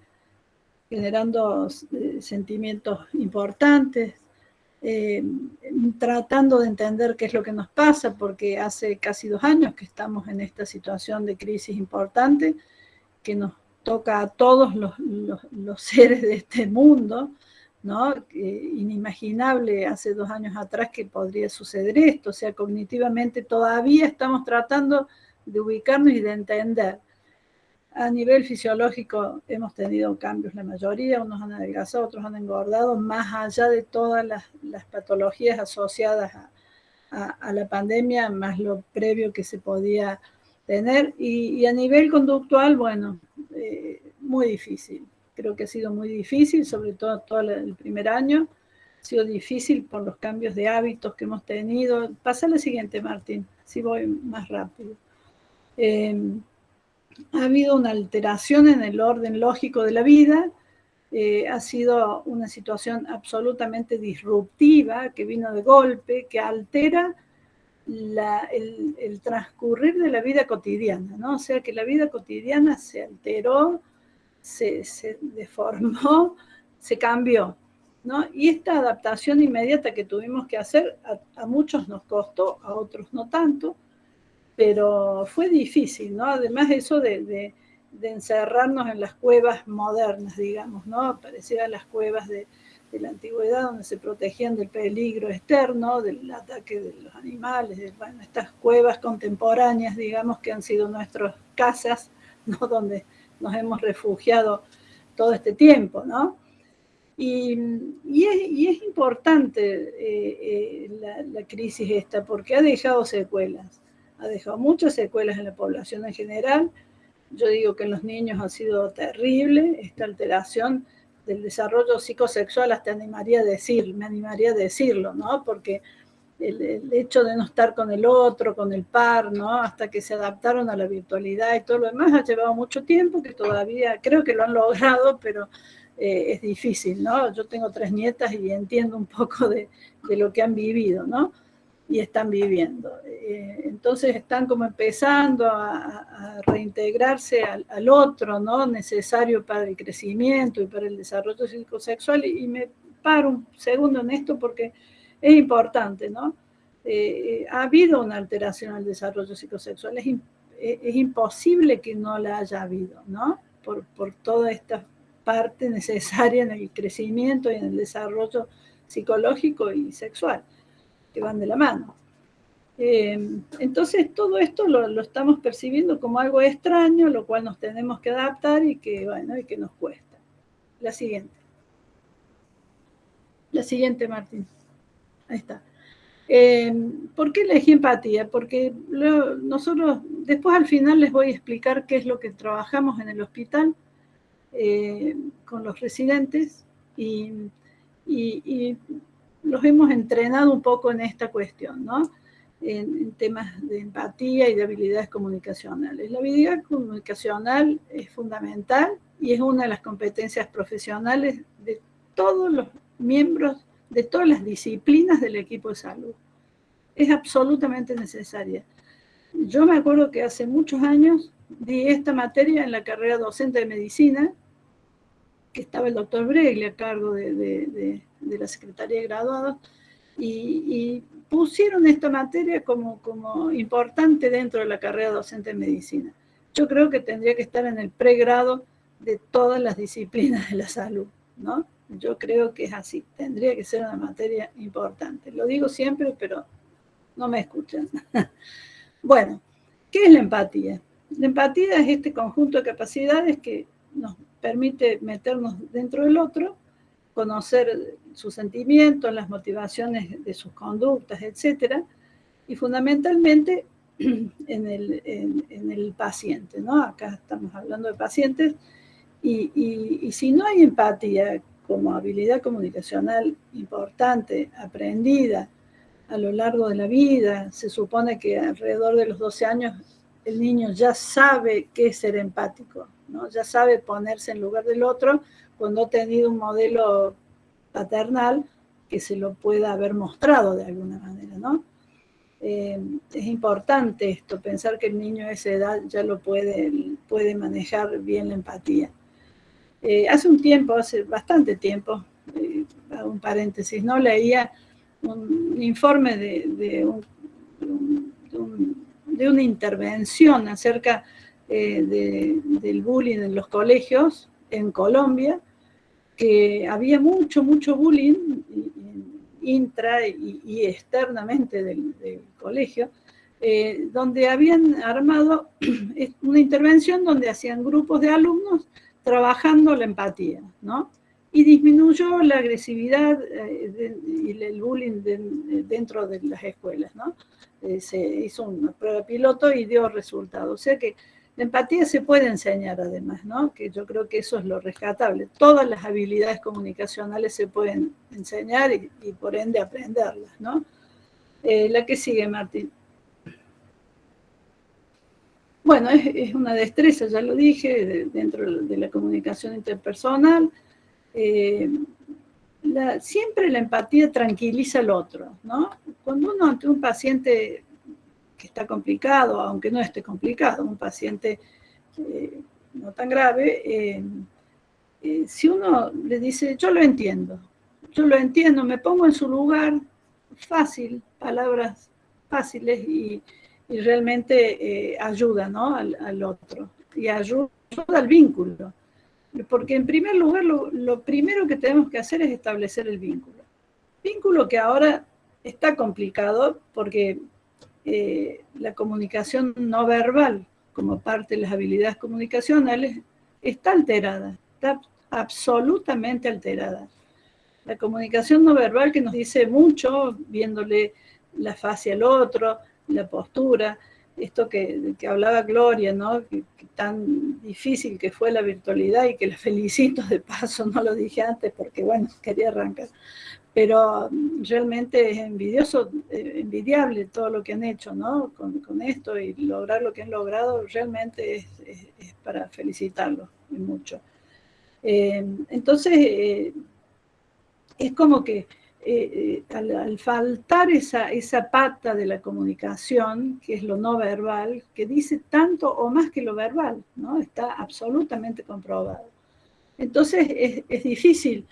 generando eh, sentimientos importantes, eh, tratando de entender qué es lo que nos pasa, porque hace casi dos años que estamos en esta situación de crisis importante, que nos toca a todos los, seres de este mundo, ¿no? inimaginable hace dos años atrás que podría suceder esto, o sea, cognitivamente todavía estamos tratando de ubicarnos y de entender. A nivel fisiológico hemos tenido cambios la mayoría, unos han adelgazado, otros han engordado, más allá de todas las, patologías asociadas a, la pandemia, más lo previo que se podía tener. Y, a nivel conductual, bueno, eh, muy difícil creo que ha sido muy difícil, sobre todo todo el primer año. Ha sido difícil por los cambios de hábitos que hemos tenido. Pasa la siguiente, Martín, si voy más rápido. Em, ha habido una alteración en el orden lógico de la vida, eh, ha sido una situación absolutamente disruptiva que vino de golpe, que altera el, transcurrir de la vida cotidiana, ¿no? O sea que la vida cotidiana se alteró se, deformó, se cambió. ¿no? Y esta adaptación inmediata que tuvimos que hacer, a, muchos nos costó, a otros no tanto, pero fue difícil, ¿no? Además eso de, encerrarnos en las cuevas modernas, digamos, ¿no? Parecían las cuevas de, la antigüedad donde se protegían del peligro externo, del ataque de los animales, de, estas cuevas contemporáneas, digamos, que han sido nuestras casas, ¿no? Donde nos hemos refugiado todo este tiempo, ¿no? Y, es, importante eh, eh, la, crisis esta porque ha dejado secuelas, ha dejado muchas secuelas en la población en general. Yo digo que en los niños ha sido terrible esta alteración del desarrollo psicosexual, hasta animaría a decir, me animaría a decirlo, ¿no? Porque el, hecho de no estar con el otro, con el par, ¿no? Hasta que se adaptaron a la virtualidad y todo lo demás, ha llevado mucho tiempo, que todavía creo que lo han logrado, pero eh, es difícil, ¿no? Yo tengo tres nietas y entiendo un poco de, lo que han vivido, ¿no? Y están viviendo. Eh, entonces están como empezando a, reintegrarse al, otro, ¿no? Necesario para el crecimiento y para el desarrollo psicosexual. y me paro un segundo en esto porque es importante, ¿no? Eh, ha habido una alteración al desarrollo psicosexual, es, imposible que no la haya habido, ¿no? Por, toda esta parte necesaria en el crecimiento y en el desarrollo psicológico y sexual, que van de la mano. Eh, entonces todo esto lo, lo, estamos percibiendo como algo extraño, lo cual nos tenemos que adaptar y que, bueno, y que nos cuesta. La siguiente. La siguiente, Martín. Ahí está. Eh, ¿Por qué elegí empatía? Porque nosotros, después al final les voy a explicar qué es lo que trabajamos en el hospital eh, con los residentes y, los hemos entrenado un poco en esta cuestión, ¿no? En, temas de empatía y de habilidades comunicacionales. La habilidad comunicacional es fundamental y es una de las competencias profesionales de todos los miembros de todas las disciplinas del equipo de salud. Es absolutamente necesaria. Yo me acuerdo que hace muchos años di esta materia en la carrera docente de medicina, que estaba el doctor Bregli a cargo de, la Secretaría de Graduados, y, pusieron esta materia como, como importante dentro de la carrera docente de medicina. Yo creo que tendría que estar en el pregrado de todas las disciplinas de la salud, ¿no? Yo creo que es así, tendría que ser una materia importante. Lo digo siempre, pero no me escuchan. bueno, ¿qué es la empatía? La empatía es este conjunto de capacidades que nos permite meternos dentro del otro conocer sus sentimientos, las motivaciones de sus conductas, etc. Y fundamentalmente en el, en, el paciente, ¿no? Acá estamos hablando de pacientes, y, y, si no hay empatía como habilidad comunicacional importante, aprendida a lo largo de la vida, se supone que alrededor de los 12 años el niño ya sabe qué es ser empático, ¿no? ya sabe ponerse en lugar del otro cuando ha tenido un modelo paternal que se lo pueda haber mostrado de alguna manera, ¿no? Eh, es importante esto, pensar que el niño a esa edad ya lo puede, puede manejar bien la empatía. Eh, hace un tiempo, hace bastante tiempo, eh, un paréntesis, ¿no? Leía un informe de, de, una intervención acerca del bullying en los colegios en Colombia, que había mucho, mucho bullying intra y, externamente del, colegio, eh, donde habían armado una intervención donde hacían grupos de alumnos trabajando la empatía, ¿no? Y disminuyó la agresividad eh, y el bullying dentro de las escuelas, ¿no? Eh, se hizo una prueba piloto y dio resultados. O sea que la empatía se puede enseñar además, ¿no? Que yo creo que eso es lo rescatable. Todas las habilidades comunicacionales se pueden enseñar y, por ende aprenderlas, ¿no? Eh, la que sigue, Martín. Bueno, es, una destreza, ya lo dije, dentro de la comunicación interpersonal. Eh, siempre la empatía tranquiliza al otro, ¿no? Cuando uno ante un paciente que está complicado, aunque no esté complicado, un paciente eh, no tan grave, eh, eh, si uno le dice, yo lo entiendo, yo lo entiendo, me pongo en su lugar, fácil, palabras fáciles y, realmente ayuda ¿no? al, otro y ayuda, al vínculo. Porque en primer lugar, lo, lo primero que tenemos que hacer es establecer el vínculo. Vínculo que ahora está complicado porque eh, la comunicación no verbal como parte de las habilidades comunicacionales está alterada, está absolutamente alterada. La comunicación no verbal que nos dice mucho, viéndole la fase al otro, la postura, esto que, que hablaba Gloria, ¿no? Que, tan difícil que fue la virtualidad y que la felicito de paso, no lo dije antes porque, bueno, quería arrancar pero realmente es envidioso, eh, envidiable todo lo que han hecho ¿no? con, esto y lograr lo que han logrado realmente es, para felicitarlos mucho. Eh, entonces, eh, es como que al, faltar esa, esa pata de la comunicación, que es lo no verbal, que dice tanto o más que lo verbal, ¿no? está absolutamente comprobado. Entonces, es, es difícil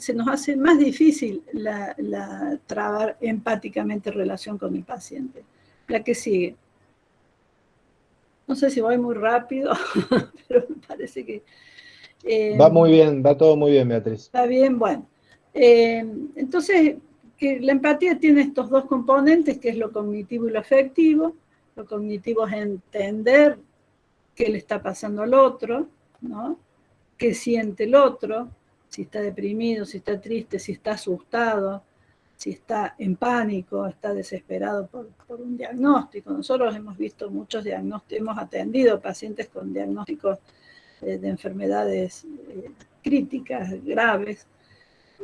se nos hace más difícil la, trabar empáticamente relación con el paciente. La que sigue. No sé si voy muy rápido, pero me parece que... Eh, va muy bien, va todo muy bien, Beatriz. Está bien, bueno. Eh, entonces, que la empatía tiene estos dos componentes, que es lo cognitivo y lo afectivo. Lo cognitivo es entender qué le está pasando al otro, ¿no? qué siente el otro, si está deprimido, si está triste, si está asustado, si está en pánico, está desesperado por, un diagnóstico. Nosotros hemos visto muchos diagnósticos, hemos atendido pacientes con diagnósticos de enfermedades eh, críticas, graves,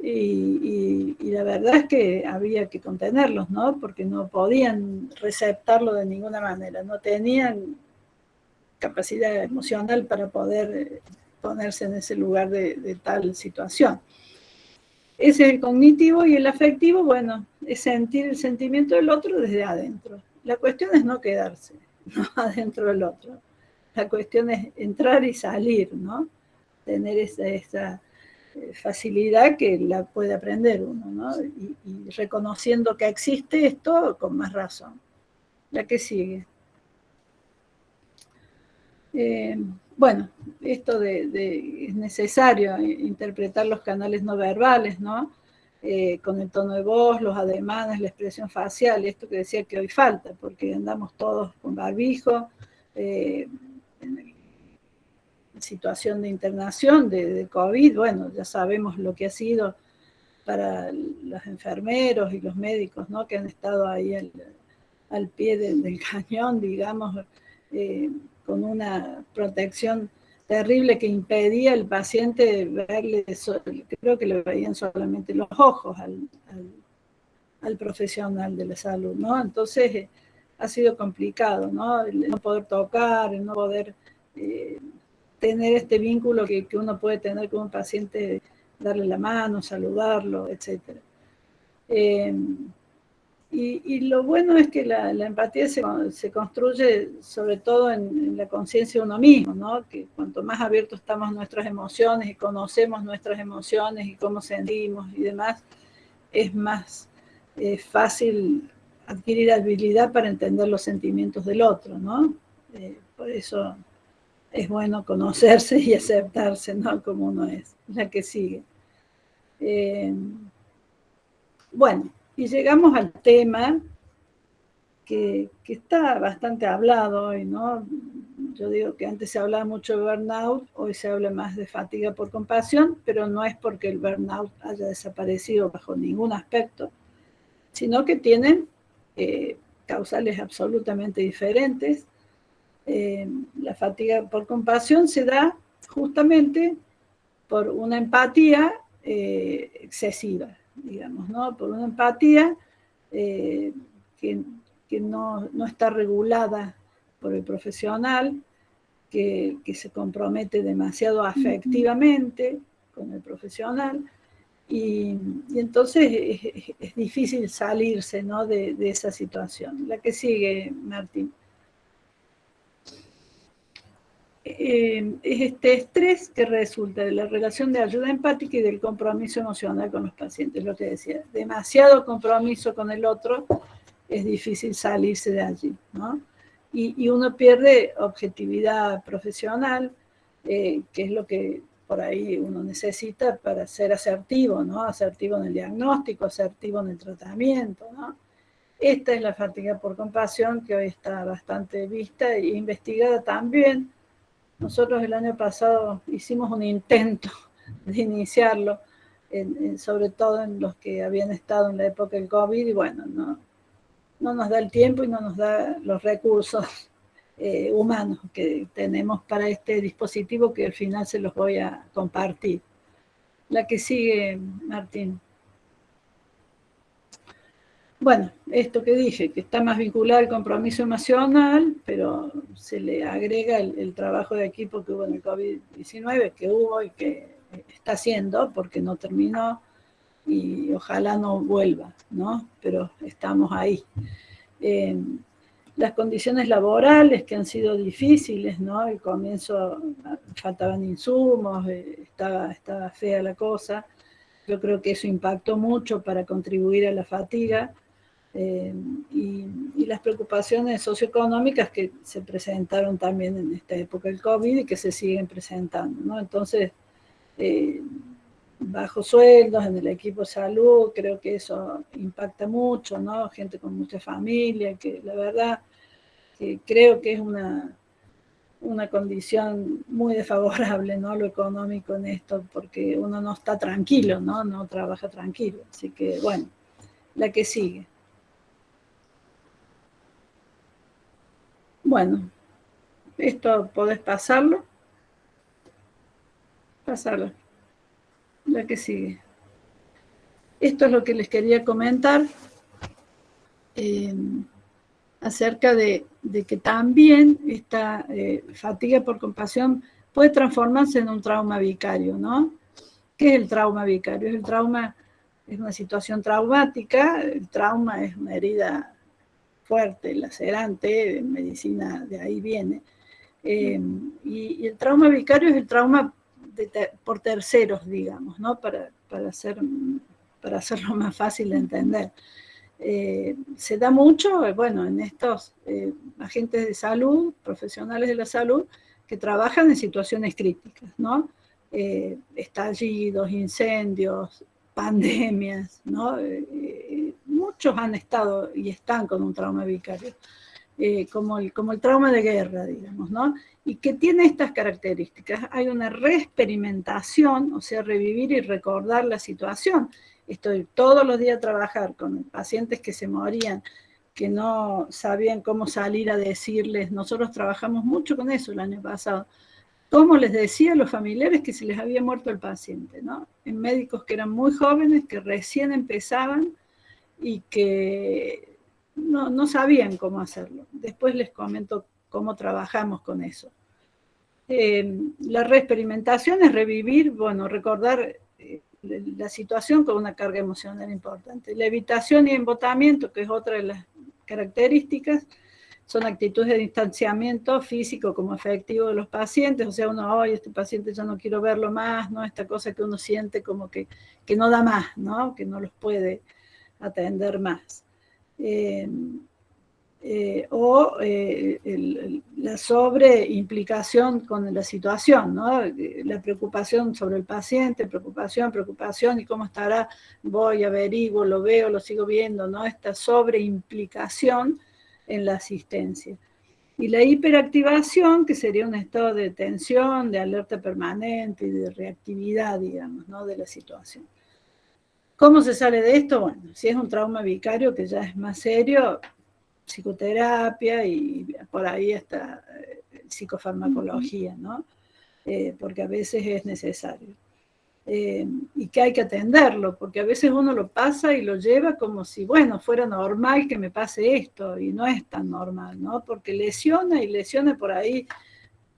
y, la verdad es que había que contenerlos, ¿no? Porque no podían receptarlo de ninguna manera, no tenían capacidad emocional para poder eh, ponerse en ese lugar de, tal situación. Ese es el cognitivo y el afectivo, bueno, es sentir el sentimiento del otro desde adentro. La cuestión es no quedarse ¿no? adentro del otro. La cuestión es entrar y salir, ¿no? Tener esa, eh, facilidad que la puede aprender uno, ¿no? Y, reconociendo que existe esto con más razón. La que sigue. Eh, bueno, esto de, es necesario interpretar los canales no verbales, ¿no? Eh, con el tono de voz, los ademanes, la expresión facial, esto que decía que hoy falta, porque andamos todos con barbijo, eh, situación de internación de, COVID, bueno, ya sabemos lo que ha sido para los enfermeros y los médicos, ¿no? Que han estado ahí al, pie del cañón, digamos, eh, con una protección terrible que impedía al paciente verle, creo que le veían solamente los ojos al, al, profesional de la salud, ¿no? Entonces eh, ha sido complicado, ¿no? El no poder tocar, el no poder eh, tener este vínculo que, uno puede tener con un paciente, darle la mano, saludarlo, etc. Eh, y, lo bueno es que la, empatía se, se, construye sobre todo en, la conciencia de uno mismo, ¿no? Que cuanto más abiertos estamos a nuestras emociones y conocemos nuestras emociones y cómo sentimos y demás, es más eh, fácil adquirir habilidad para entender los sentimientos del otro, ¿no? Eh, por eso es bueno conocerse y aceptarse, ¿no? Como uno es, la que sigue. Eh, bueno, y llegamos al tema que, está bastante hablado hoy, ¿no? Yo digo que antes se hablaba mucho de burnout, hoy se habla más de fatiga por compasión, pero no es porque el burnout haya desaparecido bajo ningún aspecto, sino que tienen eh, causales absolutamente diferentes. Eh, la fatiga por compasión se da justamente por una empatía eh, excesiva digamos, ¿no? Por una empatía eh, que, no, está regulada por el profesional, que, se compromete demasiado afectivamente con el profesional, y, entonces es, difícil salirse ¿no? de, de esa situación. La que sigue, Martín. Eh, es este estrés que resulta de la relación de ayuda empática y del compromiso emocional con los pacientes, lo que decía, demasiado compromiso con el otro, es difícil salirse de allí, ¿no? Y, uno pierde objetividad profesional, eh, que es lo que por ahí uno necesita para ser asertivo, ¿no? Asertivo en el diagnóstico, asertivo en el tratamiento, ¿no? Esta es la fatiga por compasión que hoy está bastante vista e investigada también nosotros el año pasado hicimos un intento de iniciarlo, sobre todo en los que habían estado en la época del COVID, y bueno, no, no nos da el tiempo y no nos da los recursos eh, humanos que tenemos para este dispositivo que al final se los voy a compartir. La que sigue, Martín. Bueno, esto que dije, que está más vinculado al compromiso emocional, pero se le agrega el, trabajo de equipo que hubo en el COVID-19, que hubo y que está haciendo, porque no terminó y ojalá no vuelva, ¿no? Pero estamos ahí. Eh, las condiciones laborales que han sido difíciles, ¿no? Al comienzo faltaban insumos, eh, estaba fea la cosa. Yo creo que eso impactó mucho para contribuir a la fatiga eh, y, las preocupaciones socioeconómicas que se presentaron también en esta época del COVID y que se siguen presentando. ¿no? Entonces, eh, bajos sueldos en el equipo de salud, creo que eso impacta mucho, ¿no? Gente con mucha familia, que la verdad que creo que es una, una condición muy desfavorable, ¿no? Lo económico en esto, porque uno no está tranquilo, ¿no? No trabaja tranquilo. Así que, bueno, la que sigue. Bueno, esto podés pasarlo. Pasarlo. La que sigue. Esto es lo que les quería comentar eh, acerca de, que también esta eh, fatiga por compasión puede transformarse en un trauma vicario, ¿no? ¿Qué es el trauma vicario? El trauma es una situación traumática, el trauma es una herida fuerte, lacerante, medicina de ahí viene. Eh, y, el trauma vicario es el trauma por terceros, digamos, ¿no? Para, para, hacer, para hacerlo más fácil de entender. Eh, se da mucho, eh, bueno, en estos agentes de salud, profesionales de la salud, que trabajan en situaciones críticas, ¿no? estallidos, incendios, pandemias, ¿no? Muchos han estado y están con un trauma vicario. eh, como, el, como el trauma de guerra, digamos, ¿no? Y que tiene estas características. Hay una reexperimentación, o sea, revivir y recordar la situación. Estoy todos los días a trabajar con pacientes que se morían, que no sabían cómo salir a decirles. Nosotros trabajamos mucho con eso el año pasado cómo les decía a los familiares que se les había muerto el paciente, ¿no? En médicos que eran muy jóvenes, que recién empezaban y que no, sabían cómo hacerlo. Después les comento cómo trabajamos con eso. Eh, la reexperimentación es revivir, bueno, recordar eh, la situación con una carga emocional importante. La evitación y embotamiento, que es otra de las características, son actitudes de distanciamiento físico como afectivo de los pacientes, o sea, uno, hoy este paciente ya no quiero verlo más, ¿no? Esta cosa que uno siente como que, que no da más, ¿no? Que no los puede atender más. Eh, eh, o eh, la sobreimplicación con la situación, ¿no? la preocupación sobre el paciente, preocupación, preocupación, y cómo estará, voy, averiguo, lo veo, lo sigo viendo, ¿no? esta sobreimplicación en la asistencia. Y la hiperactivación, que sería un estado de tensión, de alerta permanente y de reactividad, digamos, ¿no? de la situación. ¿Cómo se sale de esto? Bueno, si es un trauma vicario que ya es más serio, psicoterapia y por ahí está eh, psicofarmacología, ¿no? Eh, porque a veces es necesario. Eh, y que hay que atenderlo, porque a veces uno lo pasa y lo lleva como si, bueno, fuera normal que me pase esto, y no es tan normal, ¿no? Porque lesiona y lesiona por ahí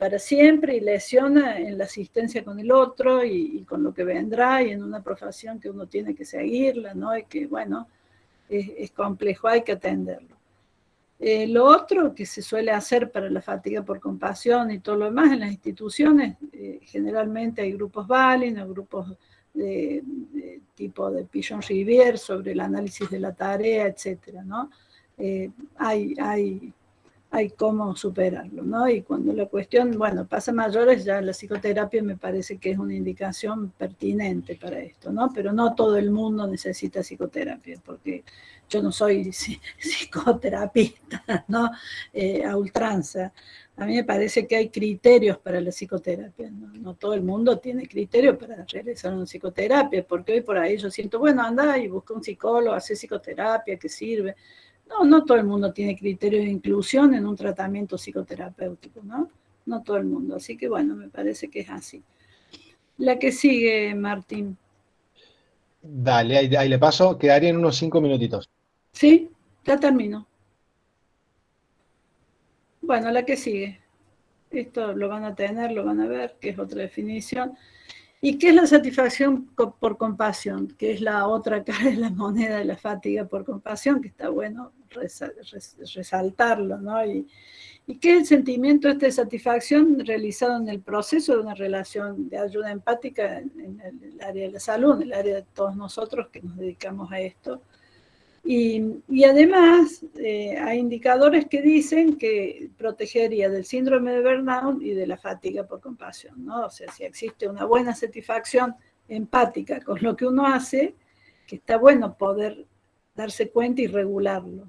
para siempre y lesiona en la asistencia con el otro y, con lo que vendrá y en una profesión que uno tiene que seguirla, ¿no? Y que, bueno, es complejo, hay que atenderlo. Eh, lo otro que se suele hacer para la fatiga por compasión y todo lo demás en las instituciones, eh, generalmente hay grupos Balin o grupos de, tipo de Pigeon Rivière sobre el análisis de la tarea, etc. ¿no? Eh, hay, hay hay cómo superarlo, ¿no? Y cuando la cuestión, bueno, pasa mayores, ya la psicoterapia me parece que es una indicación pertinente para esto, ¿no? Pero no todo el mundo necesita psicoterapia, porque yo no soy psicoterapista, ¿no? Eh, a ultranza. A mí me parece que hay criterios para la psicoterapia, ¿no? no todo el mundo tiene criterios para realizar una psicoterapia, porque hoy por ahí yo siento, bueno, anda y busca un psicólogo, hace psicoterapia, que sirve, no, no todo el mundo tiene criterios de inclusión en un tratamiento psicoterapéutico, ¿no? No todo el mundo. Así que bueno, me parece que es así. La que sigue, Martín. Dale, ahí, le paso. Quedaría en unos cinco minutitos. Sí, ya termino. Bueno, la que sigue. Esto lo van a tener, lo van a ver, que es otra definición. ¿Y qué es la satisfacción por compasión? Que es la otra cara de la moneda de la fatiga por compasión, que está bueno resaltarlo, ¿no? Y, qué es el sentimiento este de satisfacción realizado en el proceso de una relación de ayuda empática en el área de la salud, en el área de todos nosotros que nos dedicamos a esto, y, además eh, hay indicadores que dicen que protegería del síndrome de burnout y de la fatiga por compasión, ¿no? O sea, si existe una buena satisfacción empática con lo que uno hace, que está bueno poder darse cuenta y regularlo,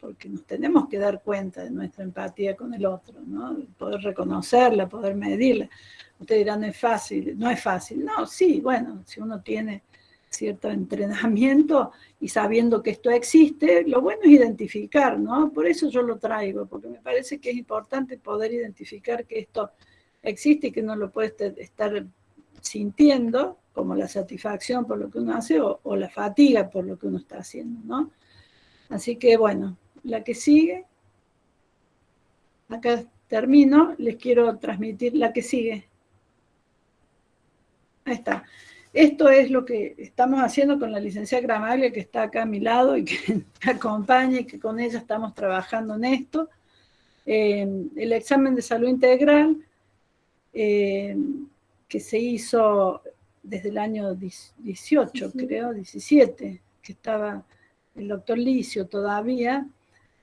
Porque nos tenemos que dar cuenta de nuestra empatía con el otro, ¿no? Poder reconocerla, poder medirla. Ustedes dirán, no es fácil, no es fácil. No, sí, bueno, si uno tiene cierto entrenamiento y sabiendo que esto existe, lo bueno es identificar, ¿no? Por eso yo lo traigo, porque me parece que es importante poder identificar que esto existe y que no lo puede estar sintiendo, como la satisfacción por lo que uno hace o, o la fatiga por lo que uno está haciendo, ¿no? Así que bueno, la que sigue, acá termino, les quiero transmitir la que sigue. Ahí está. Esto es lo que estamos haciendo con la licenciada Gramaglia, que está acá a mi lado y que me acompaña y que con ella estamos trabajando en esto. Eh, el examen de salud integral, eh, que se hizo desde el año 18, creo, 17, que estaba el doctor Licio todavía,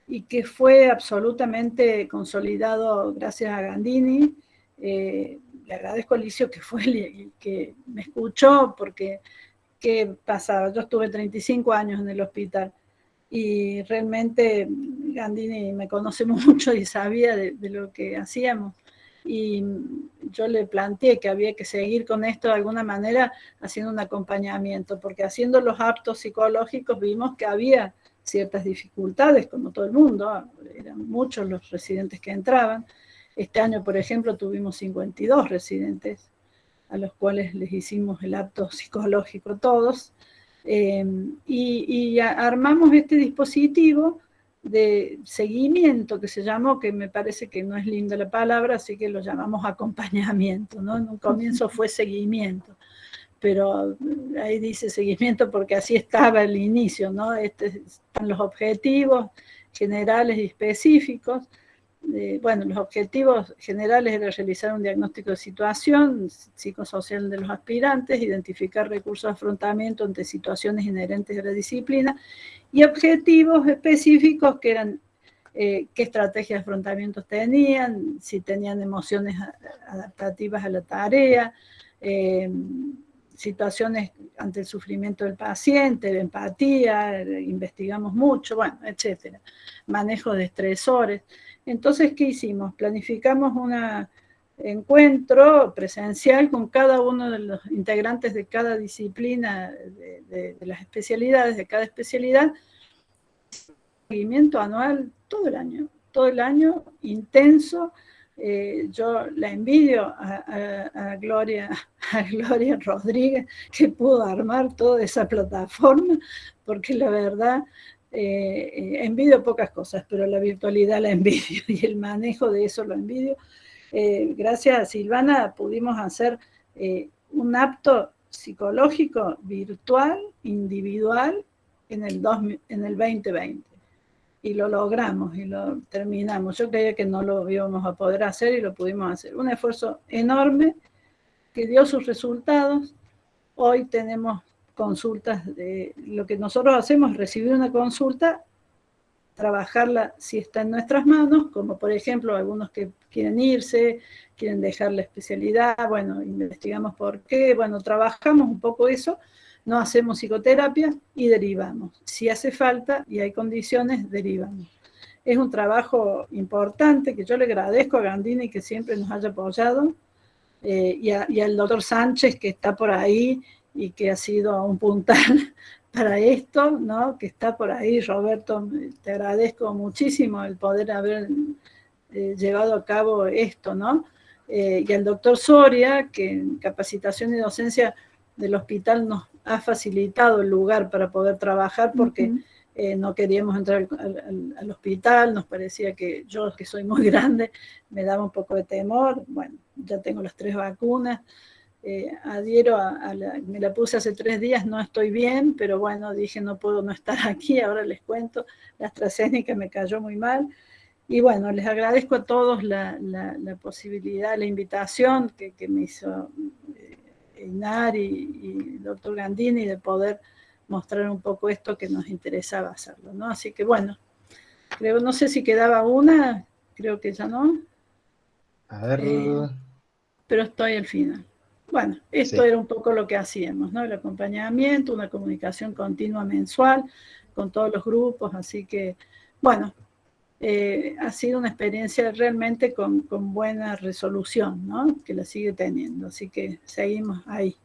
y que fue absolutamente consolidado gracias a Gandini, eh, le agradezco a Alicio que fue el que me escuchó, porque ¿qué pasaba? Yo estuve 35 años en el hospital y realmente Gandini me conoce mucho y sabía de, lo que hacíamos. Y yo le planteé que había que seguir con esto de alguna manera haciendo un acompañamiento, porque haciendo los actos psicológicos vimos que había ciertas dificultades, como todo el mundo, eran muchos los residentes que entraban. Este año, por ejemplo, tuvimos 52 residentes a los cuales les hicimos el acto psicológico todos, Em, y, armamos este dispositivo de seguimiento que se llamó, que me parece que no es linda la palabra, así que lo llamamos acompañamiento, ¿no? En un comienzo fue seguimiento, pero ahí dice seguimiento porque así estaba el inicio, ¿no? Este, están los objetivos generales y específicos, bueno, los objetivos generales eran realizar un diagnóstico de situación psicosocial de los aspirantes, identificar recursos de afrontamiento ante situaciones inherentes a la disciplina y objetivos específicos que eran eh, qué estrategias de afrontamiento tenían, si tenían emociones adaptativas a la tarea, eh, situaciones ante el sufrimiento del paciente, de empatía, investigamos mucho, bueno, etcétera. Manejo de estresores. Entonces, ¿qué hicimos? Planificamos un encuentro presencial con cada uno de los integrantes de cada disciplina, de, las especialidades, de cada especialidad, seguimiento anual todo el año, todo el año intenso. Eh, yo la envidio a, Gloria, a Gloria Rodríguez que pudo armar toda esa plataforma, porque la verdad eh, envidio pocas cosas, pero la virtualidad la envidio y el manejo de eso lo envidio. Eh, gracias a Silvana pudimos hacer eh, un apto psicológico virtual, individual, en el, en el 2020. Y lo logramos y lo terminamos. Yo creía que no lo íbamos a poder hacer y lo pudimos hacer. Un esfuerzo enorme que dio sus resultados. Hoy tenemos consultas, de, lo que nosotros hacemos es recibir una consulta, trabajarla si está en nuestras manos, como por ejemplo algunos que quieren irse, quieren dejar la especialidad, bueno, investigamos por qué, bueno, trabajamos un poco eso, no hacemos psicoterapia y derivamos. Si hace falta y hay condiciones, derivamos. Es un trabajo importante que yo le agradezco a Gandini que siempre nos haya apoyado eh, y, y, al doctor Sánchez que está por ahí y que ha sido un puntal para esto, ¿no? que está por ahí. Roberto, te agradezco muchísimo el poder haber eh, llevado a cabo esto, ¿no? Eh, y al doctor Soria, que en capacitación y docencia del hospital nos ha facilitado el lugar para poder trabajar porque eh, no queríamos entrar al, al, hospital, nos parecía que yo, que soy muy grande, me daba un poco de temor, bueno, ya tengo las tres vacunas, eh, adhiero a, la, me la puse hace tres días, no estoy bien, pero bueno, dije no puedo no estar aquí, ahora les cuento, la AstraZeneca me cayó muy mal, y bueno, les agradezco a todos la, posibilidad, la invitación que, me hizo eh, Inar y, el doctor Gandini de poder mostrar un poco esto que nos interesaba hacerlo, ¿no? Así que bueno, creo, no sé si quedaba una, creo que ya no. A ver... Eh, pero estoy al final. Bueno, esto era un poco lo que hacíamos, ¿no? El acompañamiento, una comunicación continua mensual con todos los grupos, así que, bueno, eh, ha sido una experiencia realmente con, buena resolución, ¿no? Que la sigue teniendo, así que seguimos ahí.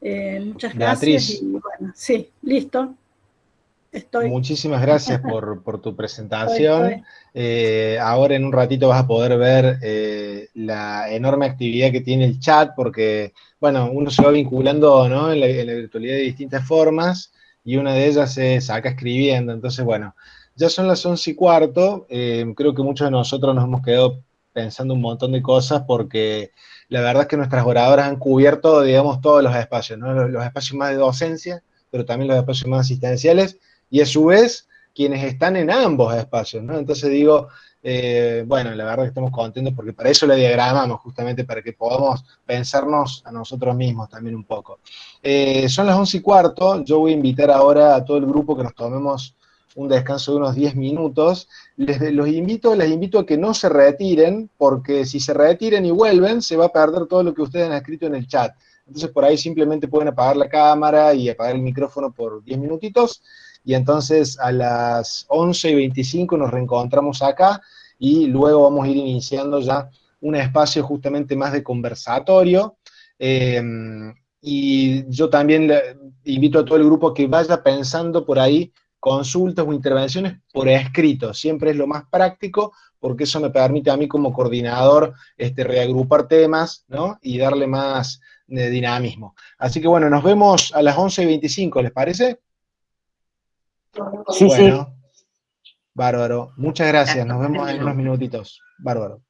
Eh, muchas gracias. Y, bueno, sí, listo. Muchísimas gracias por, tu presentación. Eh, ahora en un ratito vas a poder ver eh, la enorme actividad que tiene el chat, porque, bueno, uno se va vinculando en, la, virtualidad de distintas formas, y una de ellas es acá escribiendo. Entonces, bueno, ya son las once y cuarto, eh, creo que muchos de nosotros nos hemos quedado pensando un montón de cosas, porque la verdad es que nuestras oradoras han cubierto, digamos, todos los espacios, los espacios más de docencia, pero también los espacios más asistenciales, y a su vez quienes están en ambos espacios, ¿no? Entonces digo, eh, bueno, la verdad que estamos contentos porque para eso le diagramamos, justamente para que podamos pensarnos a nosotros mismos también un poco. Eh, son las once y cuarto, yo voy a invitar ahora a todo el grupo que nos tomemos un descanso de unos 10 minutos. Los invito, les invito a que no se retiren, porque si se retiran y vuelven, se va a perder todo lo que ustedes han escrito en el chat. Entonces por ahí simplemente pueden apagar la cámara y apagar el micrófono por 10 minutitos y entonces a las 11 y 25 nos reencontramos acá y luego vamos a ir iniciando ya un espacio justamente más de conversatorio. Em, y yo también invito a todo el grupo que vaya pensando por ahí consultas o intervenciones por escrito, siempre es lo más práctico, porque eso me permite a mí como coordinador este, reagrupar temas, ¿no? Y darle más de dinamismo. Así que bueno, nos vemos a las 11.25, ¿les parece? Sí, bueno, Bárbaro. Muchas gracias, nos vemos en unos minutitos. Bárbaro.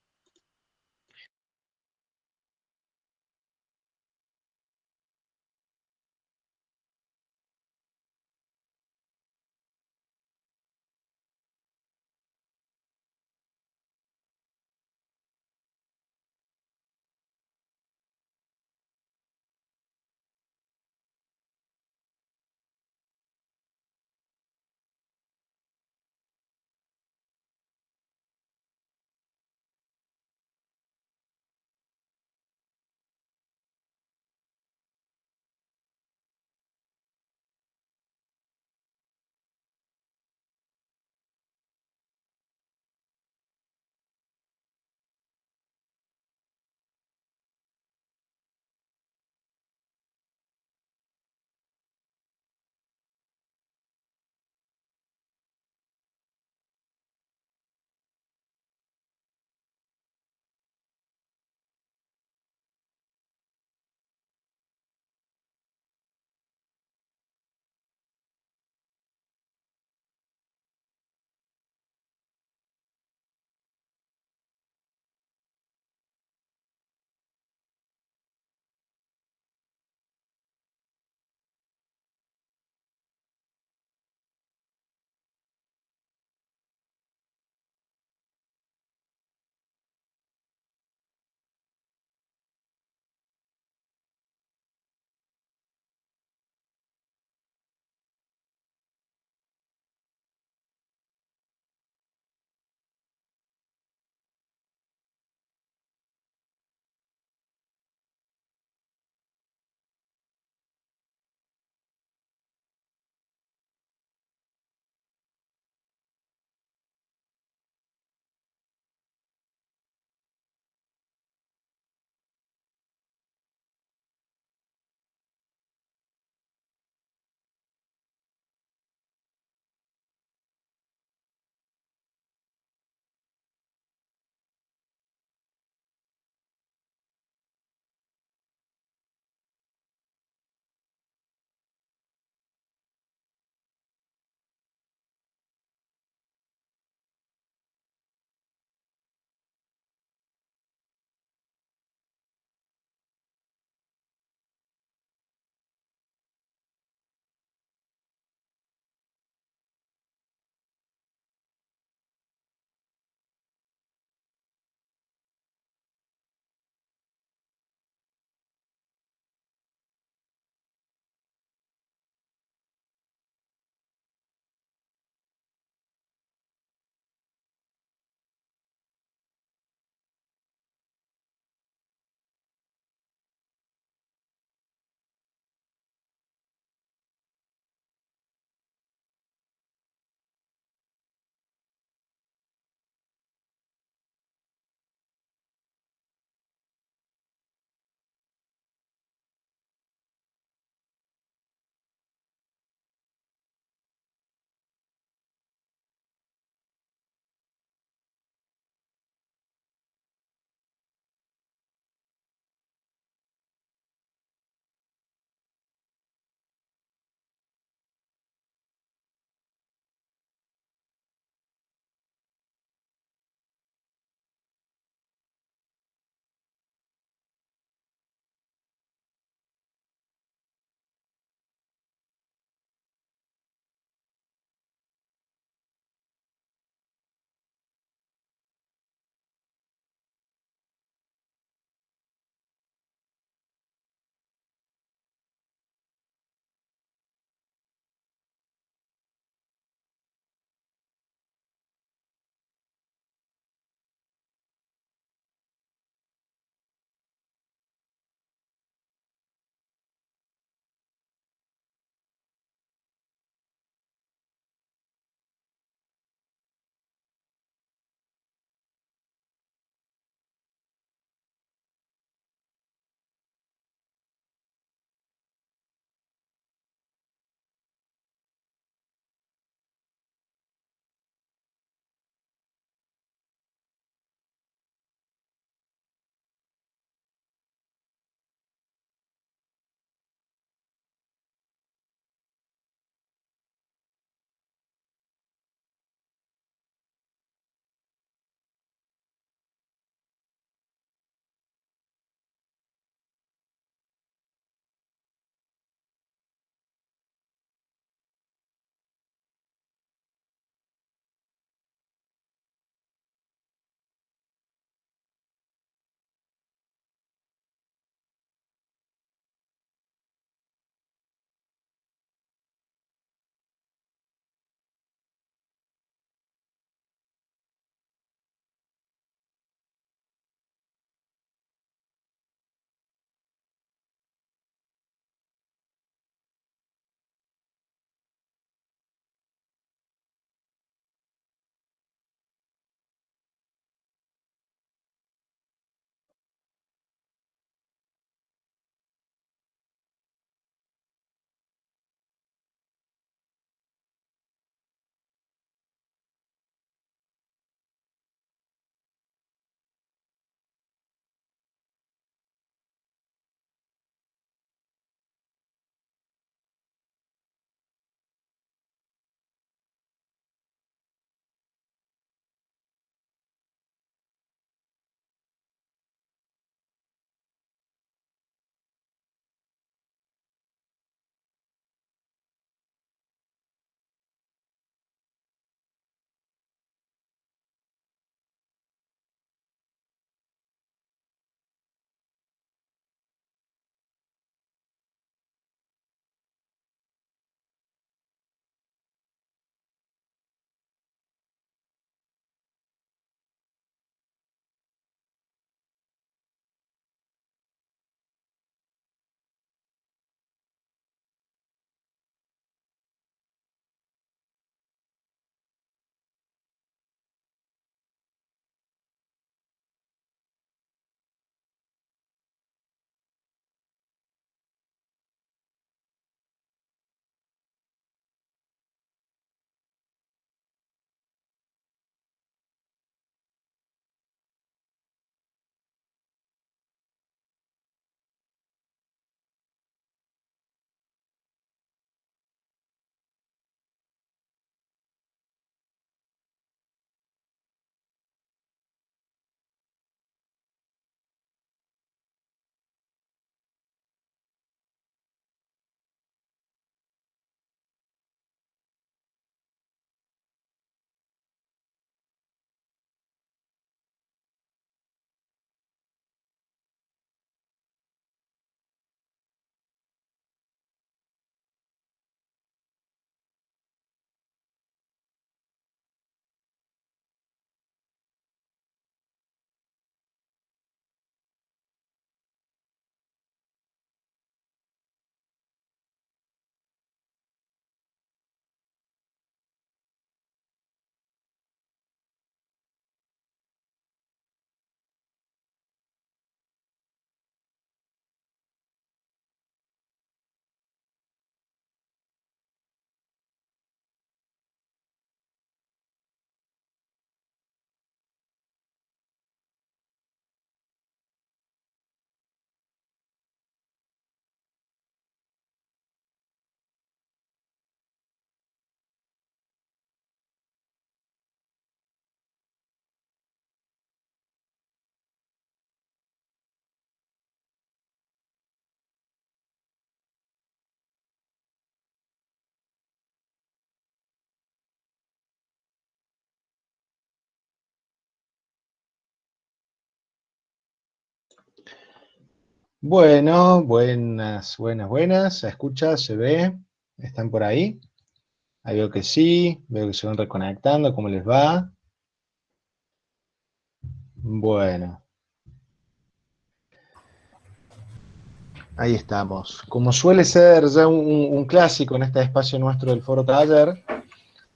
Bueno, buenas, buenas, buenas. ¿Se escucha? ¿Se ve? ¿Están por ahí? Ahí veo que sí, veo que se van reconectando, ¿cómo les va? Bueno. Ahí estamos. Como suele ser ya un, clásico en este espacio nuestro del Foro Taller,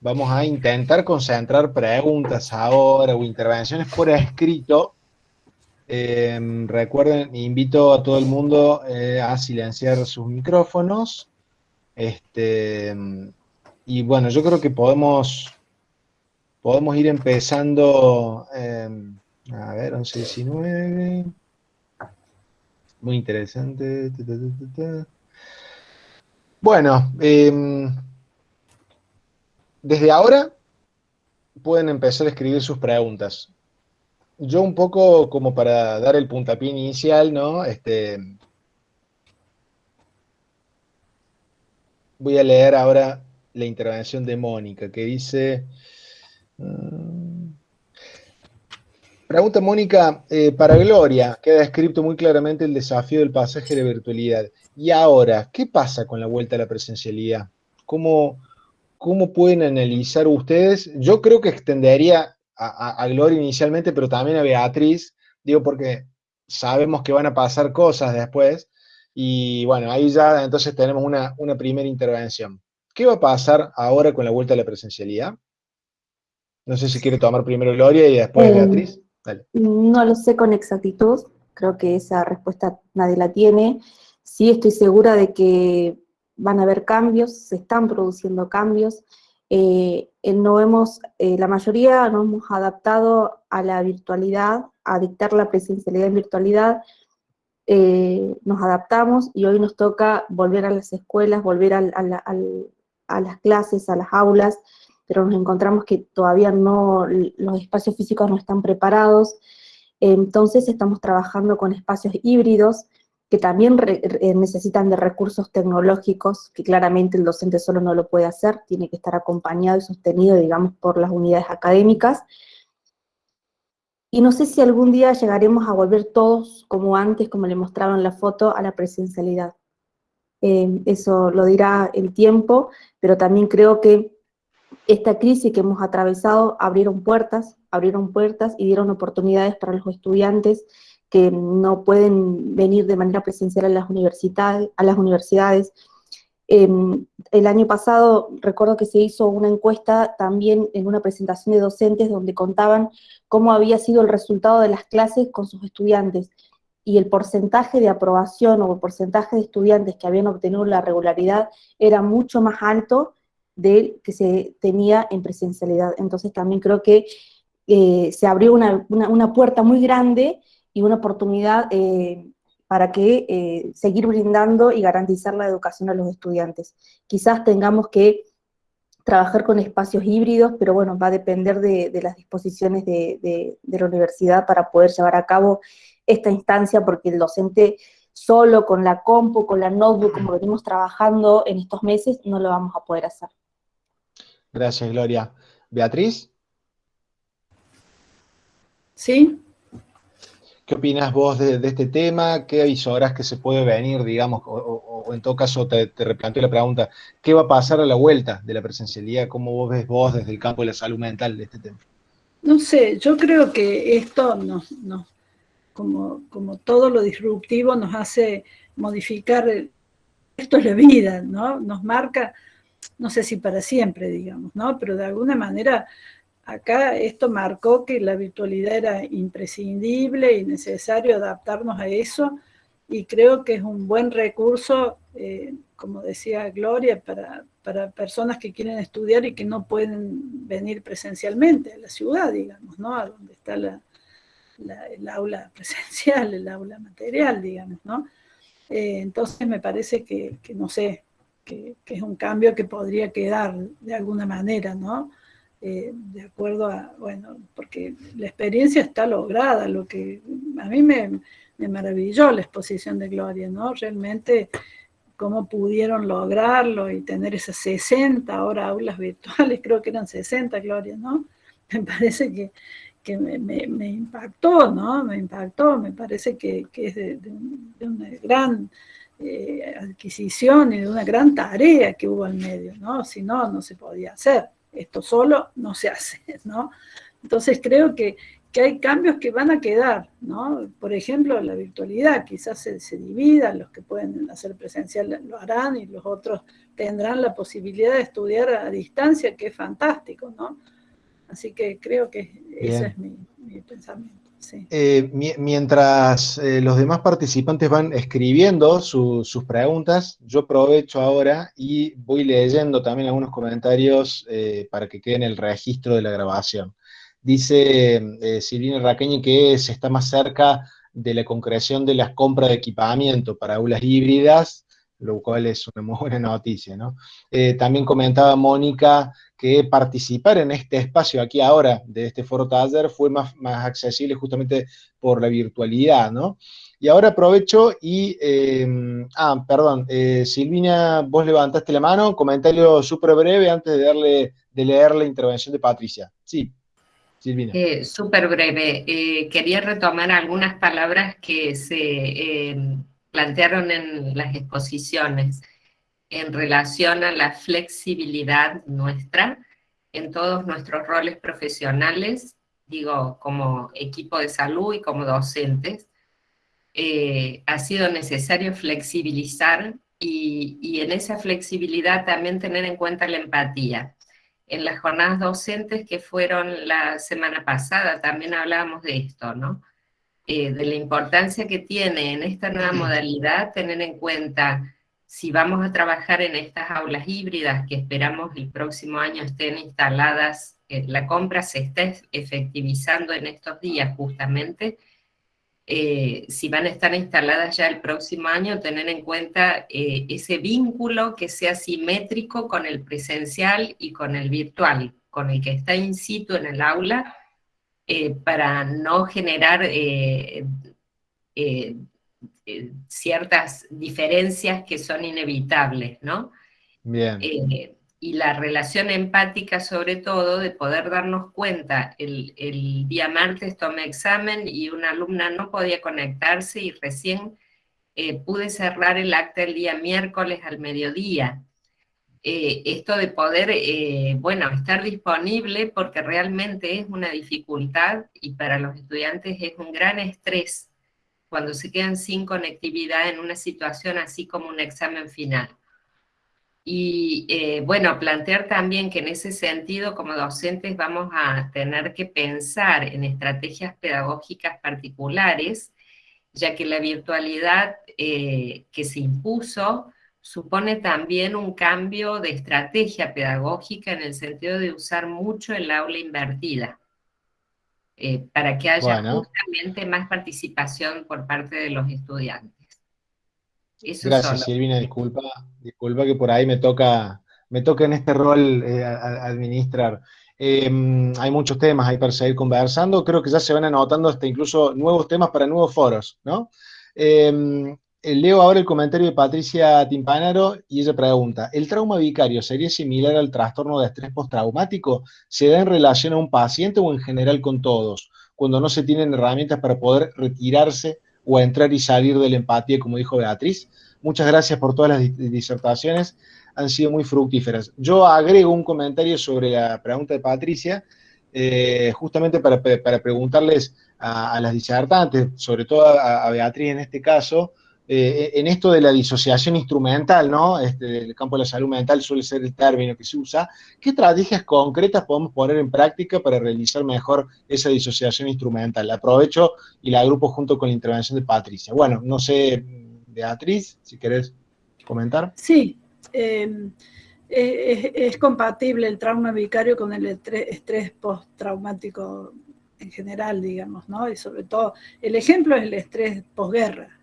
vamos a intentar concentrar preguntas ahora o intervenciones por escrito Em, recuerden, invito a todo el mundo eh, a silenciar sus micrófonos. Este, y bueno, yo creo que podemos, podemos ir empezando, em, a ver, 11, 19. Muy interesante. Bueno, em, desde ahora pueden empezar a escribir sus preguntas yo un poco como para dar el puntapié inicial, ¿no? Este, voy a leer ahora la intervención de Mónica, que dice... Mm, pregunta Mónica, eh, para Gloria, queda escrito muy claramente el desafío del pasaje de virtualidad. Y ahora, ¿qué pasa con la vuelta a la presencialidad? ¿Cómo, cómo pueden analizar ustedes? Yo creo que extendería a, Gloria inicialmente, pero también a Beatriz, digo porque sabemos que van a pasar cosas después, y bueno, ahí ya entonces tenemos una, primera intervención. ¿Qué va a pasar ahora con la vuelta a la presencialidad? No sé si quiere tomar primero Gloria y después eh, Beatriz. No lo sé con exactitud, creo que esa respuesta nadie la tiene. Sí estoy segura de que van a haber cambios, se están produciendo cambios, eh, no hemos, eh, la mayoría nos hemos adaptado a la virtualidad, a dictar la presencialidad en virtualidad, eh, nos adaptamos y hoy nos toca volver a las escuelas, volver a, las clases, a las aulas, pero nos encontramos que todavía no, los espacios físicos no están preparados, entonces estamos trabajando con espacios híbridos, que también eh, necesitan de recursos tecnológicos, que claramente el docente solo no lo puede hacer, tiene que estar acompañado y sostenido, digamos, por las unidades académicas. Y no sé si algún día llegaremos a volver todos, como antes, como le mostraron en la foto, a la presencialidad. Eh, eso lo dirá el tiempo, pero también creo que esta crisis que hemos atravesado abrieron puertas, abrieron puertas y dieron oportunidades para los estudiantes que no pueden venir de manera presencial a las, universidades. A las universidades. Em, el año pasado recuerdo que se hizo una encuesta también en una presentación de docentes donde contaban cómo había sido el resultado de las clases con sus estudiantes y el porcentaje de aprobación o el porcentaje de estudiantes que habían obtenido la regularidad era mucho más alto del que se tenía en presencialidad. Entonces también creo que eh, se abrió una, una puerta muy grande y una oportunidad eh, para que eh, seguir brindando y garantizar la educación a los estudiantes. Quizás tengamos que trabajar con espacios híbridos, pero bueno, va a depender de, las disposiciones de, la universidad para poder llevar a cabo esta instancia, porque el docente solo con la compu, con la notebook, como venimos trabajando en estos meses, no lo vamos a poder hacer. Gracias, Gloria. Beatriz. Sí, ¿Qué opinas vos de, este tema? ¿Qué avisoras que se puede venir, digamos? O, en todo caso te, te replanteo la pregunta, ¿qué va a pasar a la vuelta de la presencialidad? ¿Cómo vos ves vos desde el campo de la salud mental de este tema? No sé, yo creo que esto nos, como, como todo lo disruptivo nos hace modificar, esto es la vida, ¿no? Nos marca, no sé si para siempre, digamos, ¿no? Pero de alguna manera acá esto marcó que la virtualidad era imprescindible y necesario adaptarnos a eso, y creo que es un buen recurso, eh, como decía Gloria, para, personas que quieren estudiar y que no pueden venir presencialmente a la ciudad, digamos, ¿no? A donde está la, el aula presencial, el aula material, digamos, ¿no? Eh, entonces me parece que, no sé, que, que, es un cambio que podría quedar de alguna manera, ¿no? Eh, de acuerdo a, bueno, porque la experiencia está lograda, lo que a mí me, maravilló la exposición de Gloria, ¿no? Realmente cómo pudieron lograrlo y tener esas 60 ahora aulas virtuales, creo que eran 60, Gloria, ¿no? Me parece que, que me, impactó, ¿no? Me impactó, me parece que, es de, una gran eh, adquisición y de una gran tarea que hubo al medio, ¿no? Si no, no se podía hacer. Esto solo no se hace, ¿no? Entonces creo que, que hay cambios que van a quedar, ¿no? Por ejemplo, la virtualidad, quizás se, se dividan, los que pueden hacer presencial lo harán y los otros tendrán la posibilidad de estudiar a distancia, que es fantástico, ¿no? Así que creo que ese es mi, pensamiento. Eh, mientras eh, los demás participantes van escribiendo sus preguntas, yo aprovecho ahora y voy leyendo también algunos comentarios eh, para que quede en el registro de la grabación. Dice Silvina Raqueñi que se está más cerca de la concreción de las compras de equipamiento para aulas híbridas lo cual es una muy buena noticia, ¿no? Eh, también comentaba Mónica que participar en este espacio aquí ahora de este foro taller fue más, más accesible justamente por la virtualidad, ¿no? Y ahora aprovecho y, em, ah, perdón, eh, Silvina, vos levantaste la mano, comentario súper breve antes de, darle, de leer la intervención de Patricia. Sí, Silvina. Eh, súper breve. quería retomar algunas palabras que se em, plantearon en las exposiciones en relación a la flexibilidad nuestra en todos nuestros roles profesionales, digo, como equipo de salud y como docentes, eh, ha sido necesario flexibilizar y, y, en esa flexibilidad también tener en cuenta la empatía. En las jornadas docentes que fueron la semana pasada también hablábamos de esto, ¿no? Eh, de la importancia que tiene en esta nueva modalidad tener en cuenta si vamos a trabajar en estas aulas híbridas que esperamos el próximo año estén instaladas, eh, la compra se está efectivizando en estos días justamente, eh, si van a estar instaladas ya el próximo año, tener en cuenta ese vínculo que sea simétrico con el presencial y con el virtual, con el que está in situ en el aula, eh, para no generar eh, eh, ciertas diferencias que son inevitables, ¿no? Bien. y la relación empática sobre todo, de poder darnos cuenta, el, el día martes tomé examen y una alumna no podía conectarse y recién pude cerrar el acta el día miércoles al mediodía. Eh, esto de poder, eh, bueno, estar disponible porque realmente es una dificultad y para los estudiantes es un gran estrés cuando se quedan sin conectividad en una situación así como un examen final. Y eh, bueno, plantear también que en ese sentido como docentes vamos a tener que pensar en estrategias pedagógicas particulares, ya que la virtualidad que se impuso supone también un cambio de estrategia pedagógica en el sentido de usar mucho el aula invertida, eh, para que haya justamente más participación por parte de los estudiantes. Gracias, Silvina, disculpa, disculpa que por ahí me toca, me toca en este rol eh, administrar. Em, hay muchos temas ahí para seguir conversando, creo que ya se van anotando hasta incluso nuevos temas para nuevos foros, ¿no? Em, eh, leo ahora el comentario de Patricia Timpanaro y ella pregunta, ¿el trauma vicario sería similar al trastorno de estrés postraumático? ¿Se da en relación a un paciente o en general con todos? Cuando no se tienen herramientas para poder retirarse o entrar y salir de la empatía, como dijo Beatriz. Muchas gracias por todas las disertaciones, han sido muy fructíferas. Yo agrego un comentario sobre la pregunta de Patricia, eh, justamente para, preguntarles a, las disertantes, sobre todo a Beatriz en este caso, eh, en esto de la disociación instrumental, ¿no? Este, el campo de la salud mental suele ser el término que se usa. ¿Qué estrategias concretas podemos poner en práctica para realizar mejor esa disociación instrumental? La aprovecho y la agrupo junto con la intervención de Patricia. Bueno, no sé, Beatriz, si querés comentar. Sí, em, es, es, compatible el trauma vicario con el estrés postraumático en general, digamos, ¿no? Y sobre todo, el ejemplo es el estrés posguerra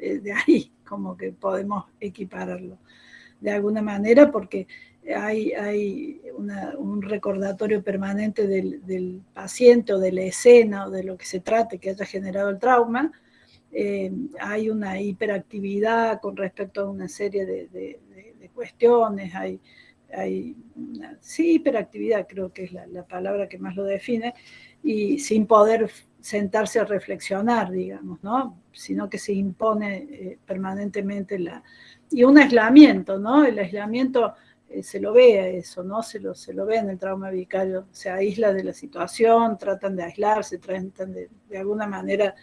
Eh, de ahí como que podemos equipararlo de alguna manera porque hay, hay un recordatorio permanente del, paciente o de la escena o de lo que se trate que haya generado el trauma, eh, hay una hiperactividad con respecto a una serie de, cuestiones, hay, hay una, sí, hiperactividad creo que es la palabra que más lo define, y sin poder sentarse a reflexionar, digamos, ¿no? Sino que se impone eh, permanentemente la... Y un aislamiento, ¿no? El aislamiento eh, se lo ve a eso, ¿no? Se lo, se lo ve en el trauma vicario, se aísla de la situación, tratan de aislarse, tratan de, de alguna manera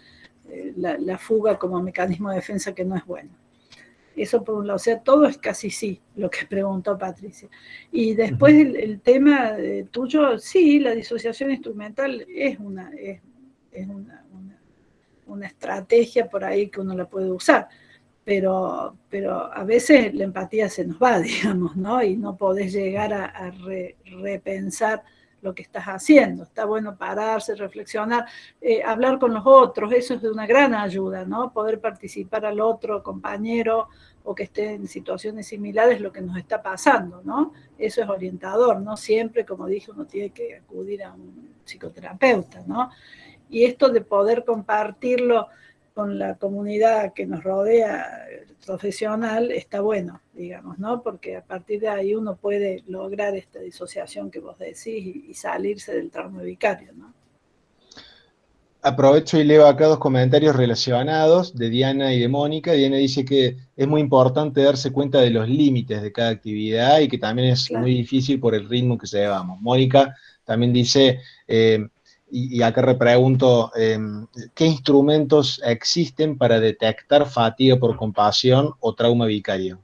eh, la, fuga como mecanismo de defensa que no es bueno. Eso por un lado, o sea, todo es casi sí, lo que preguntó Patricia. Y después el, tema tuyo, sí, la disociación instrumental es una, es es una, una, estrategia por ahí que uno la puede usar, pero, pero a veces la empatía se nos va, digamos, ¿no? Y no podés llegar a, repensar lo que estás haciendo. Está bueno pararse, reflexionar, eh, hablar con los otros, eso es de una gran ayuda, ¿no? Poder participar al otro compañero o que esté en situaciones similares lo que nos está pasando, ¿no? Eso es orientador, ¿no? Siempre, como dije, uno tiene que acudir a un psicoterapeuta, ¿no? Y esto de poder compartirlo con la comunidad que nos rodea profesional está bueno, digamos, ¿no? Porque a partir de ahí uno puede lograr esta disociación que vos decís y, salirse del trauma vicario, ¿no? Aprovecho y leo acá dos comentarios relacionados de Diana y de Mónica. Diana dice que es muy importante darse cuenta de los límites de cada actividad y que también es muy difícil por el ritmo que se llevamos. Mónica también dice, eh, y, acá repregunto, em, ¿qué instrumentos existen para detectar fatiga por compasión o trauma vicario?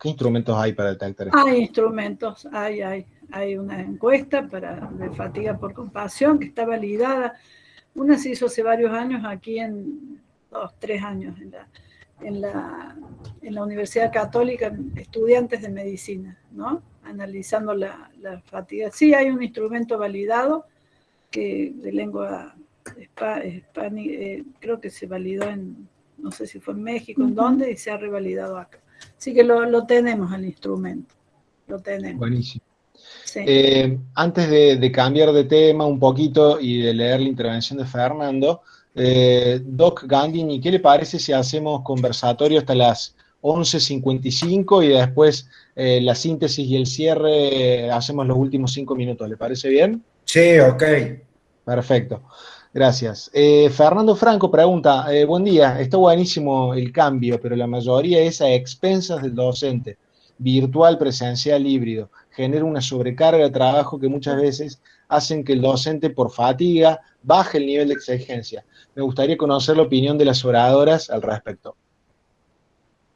¿Qué instrumentos hay para detectar esto? Hay instrumentos, hay, hay, hay una encuesta para, de fatiga por compasión que está validada. Una se hizo hace varios años aquí en, dos, tres años, en la, en la, en la Universidad Católica, estudiantes de medicina, ¿no? Analizando la, la fatiga. Sí, hay un instrumento validado, que de lengua hispánica, eh, creo que se validó en, no sé si fue en México, en dónde, y se ha revalidado acá. Así que lo, tenemos al instrumento, lo tenemos. Buenísimo. Eh, antes de, cambiar de tema un poquito y de leer la intervención de Fernando, eh, Doc Gandini, ¿qué le parece si hacemos conversatorio hasta las 11.55 y después la síntesis y el cierre hacemos los últimos cinco minutos? ¿Le parece bien? Sí, ok. Perfecto. Gracias. Eh, Fernando Franco pregunta, eh, buen día, está buenísimo el cambio, pero la mayoría es a expensas del docente, virtual, presencial, híbrido. Genera una sobrecarga de trabajo que muchas veces hacen que el docente por fatiga baje el nivel de exigencia. Me gustaría conocer la opinión de las oradoras al respecto.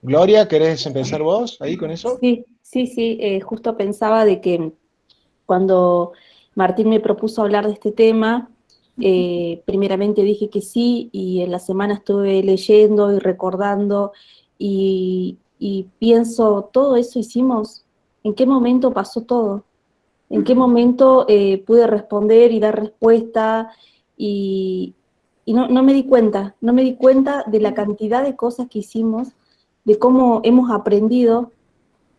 Gloria, ¿querés empezar vos ahí con eso? Sí, sí, sí, eh, justo pensaba de que cuando Martín me propuso hablar de este tema, eh, primeramente dije que sí, y en la semana estuve leyendo y recordando, y, pienso, todo eso hicimos, ¿en qué momento pasó todo? ¿En qué momento eh, pude responder y dar respuesta? Y, no, no, me di cuenta, no me di cuenta de la cantidad de cosas que hicimos, de cómo hemos aprendido,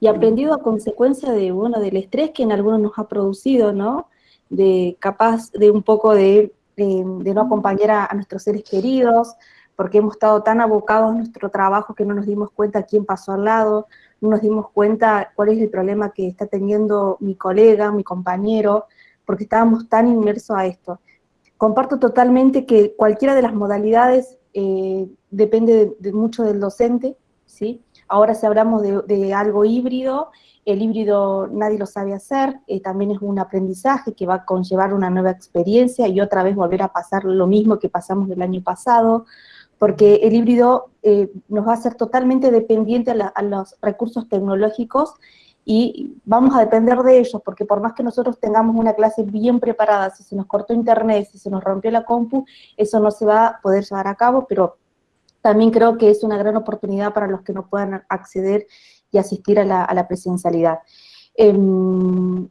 y aprendido a consecuencia de, bueno, del estrés que en algunos nos ha producido, ¿no? De capaz de un poco de, no acompañar a, nuestros seres queridos, porque hemos estado tan abocados en nuestro trabajo que no nos dimos cuenta quién pasó al lado, no nos dimos cuenta cuál es el problema que está teniendo mi colega, mi compañero, porque estábamos tan inmersos a esto. Comparto totalmente que cualquiera de las modalidades eh, depende de, mucho del docente, ¿sí? Ahora si hablamos de algo híbrido, el híbrido nadie lo sabe hacer, eh, también es un aprendizaje que va a conllevar una nueva experiencia y otra vez volver a pasar lo mismo que pasamos el año pasado, porque el híbrido eh, nos va a hacer totalmente dependiente a, los recursos tecnológicos y vamos a depender de ellos, porque por más que nosotros tengamos una clase bien preparada, si se nos cortó internet, si se nos rompió la compu, eso no se va a poder llevar a cabo, pero también creo que es una gran oportunidad para los que no puedan acceder y asistir a la, presencialidad. Em,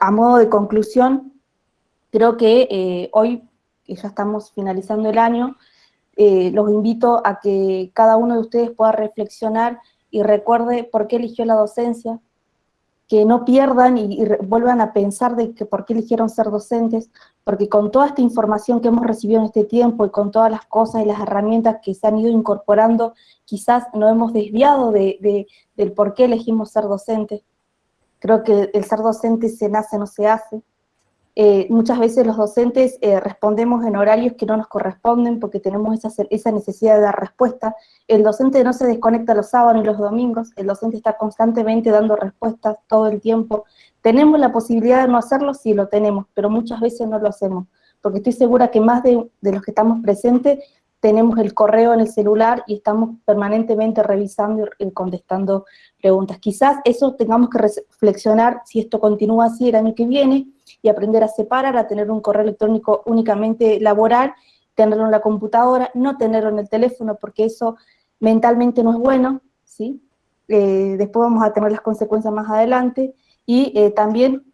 a modo de conclusión, creo que eh, hoy, que ya estamos finalizando el año, eh, los invito a que cada uno de ustedes pueda reflexionar y recuerde por qué eligió la docencia, que no pierdan y, vuelvan a pensar de que por qué eligieron ser docentes, porque con toda esta información que hemos recibido en este tiempo y con todas las cosas y las herramientas que se han ido incorporando, quizás no hemos desviado de, del por qué elegimos ser docentes. Creo que el ser docente se nace, no se hace. Eh, muchas veces los docentes eh, respondemos en horarios que no nos corresponden porque tenemos esa, esa, necesidad de dar respuesta. El docente no se desconecta los sábados ni los domingos, el docente está constantemente dando respuestas todo el tiempo. ¿Tenemos la posibilidad de no hacerlo? Sí, lo tenemos, pero muchas veces no lo hacemos, porque estoy segura que más de, de los que estamos presentes tenemos el correo en el celular y estamos permanentemente revisando y contestando preguntas. Quizás eso tengamos que reflexionar si esto continúa así el año que viene, y aprender a separar, a tener un correo electrónico únicamente laboral, tenerlo en la computadora, no tenerlo en el teléfono, porque eso mentalmente no es bueno, ¿sí? Eh, después vamos a tener las consecuencias más adelante, y eh, también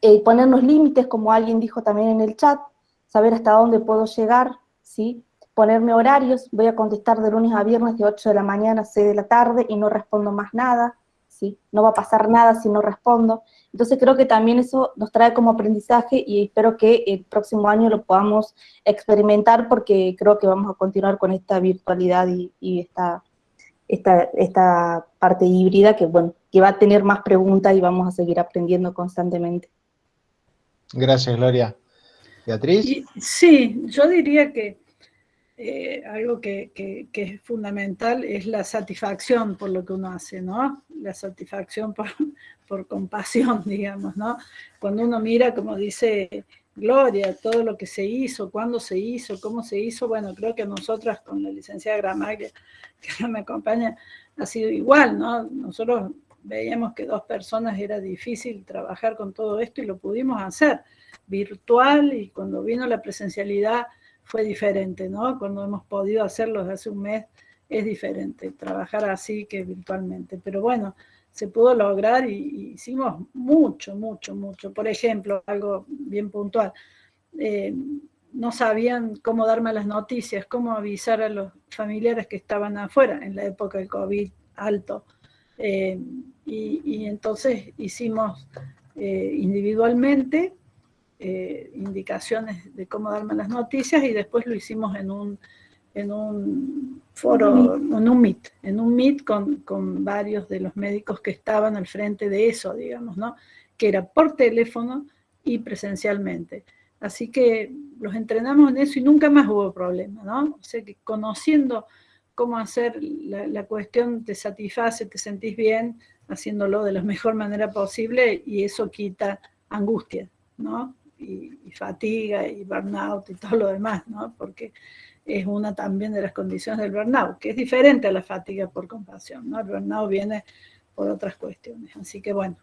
eh, ponernos límites, como alguien dijo también en el chat, saber hasta dónde puedo llegar, ¿sí? Ponerme horarios, voy a contestar de lunes a viernes de 8 de la mañana a 6 de la tarde y no respondo más nada, ¿sí? No va a pasar nada si no respondo. Entonces creo que también eso nos trae como aprendizaje y espero que el próximo año lo podamos experimentar porque creo que vamos a continuar con esta virtualidad y, esta, esta, parte híbrida que, bueno, que va a tener más preguntas y vamos a seguir aprendiendo constantemente. Gracias, Gloria. Beatriz. sí, yo diría que eh, algo que, es fundamental es la satisfacción por lo que uno hace, ¿no? La satisfacción por, por compasión, digamos, ¿no? Cuando uno mira, como dice Gloria, todo lo que se hizo, cuándo se hizo, cómo se hizo, bueno, creo que nosotras con la licenciada Gramaglia, que me acompaña, ha sido igual, ¿no? Nosotros veíamos que dos personas era difícil trabajar con todo esto y lo pudimos hacer virtual y cuando vino la presencialidad fue diferente, ¿no? Cuando hemos podido hacerlo desde hace un mes, es diferente, trabajar así que virtualmente. Pero bueno, se pudo lograr y, hicimos mucho, mucho, mucho. Por ejemplo, algo bien puntual, eh, no sabían cómo darme las noticias, cómo avisar a los familiares que estaban afuera en la época del COVID alto. Eh, y, entonces hicimos eh, individualmente eh, indicaciones de cómo darme las noticias y después lo hicimos en un, en un foro, en un Meet, en un Meet con, con, varios de los médicos que estaban al frente de eso, digamos, ¿no? Que era por teléfono y presencialmente. Así que los entrenamos en eso y nunca más hubo problema, ¿no? O sea que conociendo cómo hacer la, la cuestión te satisface, te sentís bien, haciéndolo de la mejor manera posible y eso quita angustia, ¿no? Y, fatiga y burnout y todo lo demás, ¿no? Porque es una también de las condiciones del burnout, que es diferente a la fatiga por compasión, ¿no? El burnout viene por otras cuestiones. Así que bueno,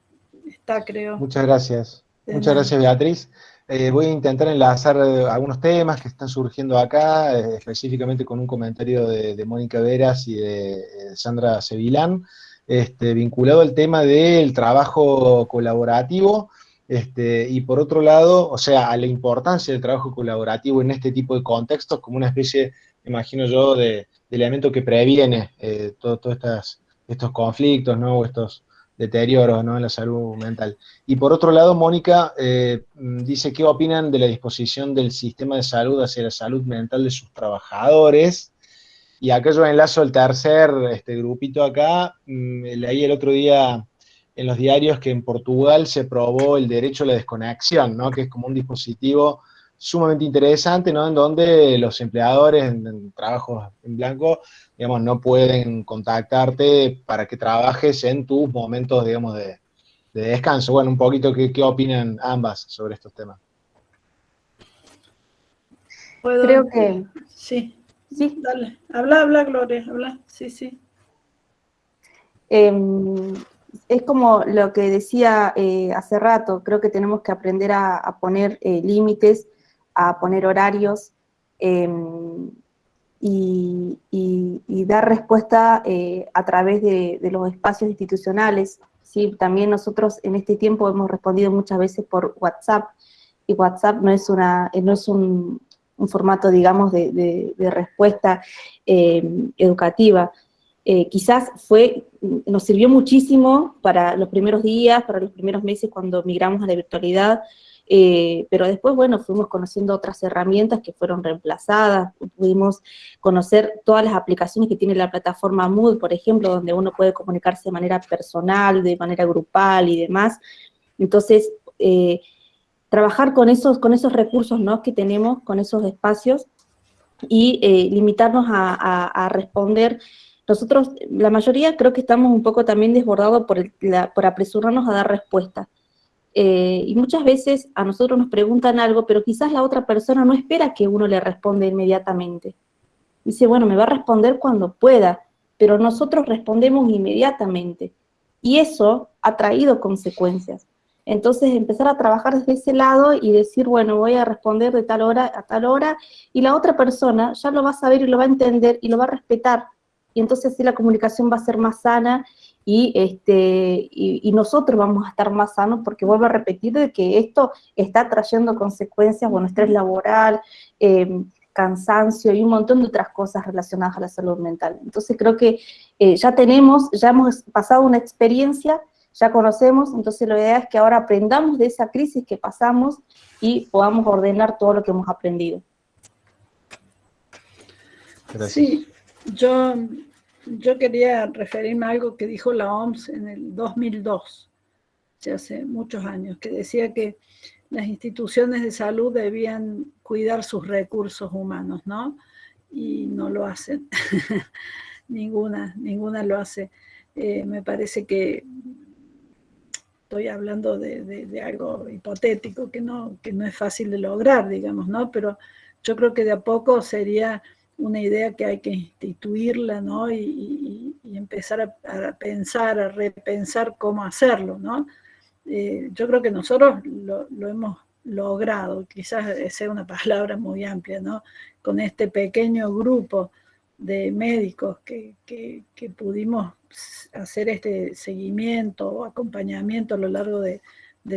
está creo... Muchas gracias. Muchas gracias Beatriz. Eh, voy a intentar enlazar eh, algunos temas que están surgiendo acá, eh, específicamente con un comentario de, Mónica Veras y de Sandra Sevilán, este, vinculado al tema del trabajo colaborativo, este, y por otro lado, o sea, a la importancia del trabajo colaborativo en este tipo de contextos como una especie, imagino yo, de, elemento que previene eh, todos estos conflictos, ¿no? O estos deterioros, ¿no? En la salud mental. Y por otro lado, Mónica eh, dice, ¿qué opinan de la disposición del sistema de salud hacia la salud mental de sus trabajadores? Y acá yo enlazo el tercer este, grupito acá, mm, leí el otro día en los diarios que en Portugal se probó el derecho a la desconexión, ¿no? que es como un dispositivo sumamente interesante, ¿no? En donde los empleadores en, trabajos en blanco, digamos, no pueden contactarte para que trabajes en tus momentos, digamos, de, descanso. Bueno, un poquito, ¿qué, ¿qué, opinan ambas sobre estos temas? Creo que... Sí, sí. Dale, habla, habla, Gloria, habla, sí, sí. Em, es como lo que decía eh, hace rato, creo que tenemos que aprender a, poner eh, límites, a poner horarios em, y, dar respuesta eh, a través de, los espacios institucionales. ¿sí? También nosotros en este tiempo hemos respondido muchas veces por WhatsApp, y WhatsApp no es, una, no es un, formato, digamos, de, respuesta em, educativa, eh, quizás fue, nos sirvió muchísimo para los primeros días, para los primeros meses cuando migramos a la virtualidad, eh, pero después, bueno, fuimos conociendo otras herramientas que fueron reemplazadas, pudimos conocer todas las aplicaciones que tiene la plataforma Mood, por ejemplo, donde uno puede comunicarse de manera personal, de manera grupal y demás. Entonces, eh, trabajar con esos, con esos recursos ¿no? que tenemos, con esos espacios, y limitarnos a, responder. Nosotros, la mayoría, creo que estamos un poco también desbordados por, por apresurarnos a dar respuesta. Eh, y muchas veces a nosotros nos preguntan algo, pero quizás la otra persona no espera que uno le responda inmediatamente. Dice, bueno, me va a responder cuando pueda, pero nosotros respondemos inmediatamente. Y eso ha traído consecuencias. Entonces empezar a trabajar desde ese lado y decir, bueno, voy a responder de tal hora a tal hora, y la otra persona ya lo va a saber y lo va a entender y lo va a respetar. Y entonces así la comunicación va a ser más sana y, este, y, nosotros vamos a estar más sanos, porque vuelvo a repetir de que esto está trayendo consecuencias, bueno, estrés laboral, eh, cansancio y un montón de otras cosas relacionadas a la salud mental. Entonces creo que eh, ya tenemos, ya hemos pasado una experiencia ya conocemos, entonces la idea es que ahora aprendamos de esa crisis que pasamos y podamos ordenar todo lo que hemos aprendido. Sí, yo, yo quería referirme a algo que dijo la OMS en el 2002, hace muchos años, que decía que las instituciones de salud debían cuidar sus recursos humanos, ¿no? Y no lo hacen. ninguna, ninguna lo hace. Eh, me parece que estoy hablando de, algo hipotético que no, que no es fácil de lograr, digamos, ¿no? Pero yo creo que de a poco sería una idea que hay que instituirla, ¿no? Y, empezar a, pensar, a repensar cómo hacerlo, ¿no? Eh, yo creo que nosotros lo, hemos logrado, quizás sea una palabra muy amplia, ¿no? Con este pequeño grupo de médicos que pudimos hacer este seguimiento o acompañamiento a lo largo de,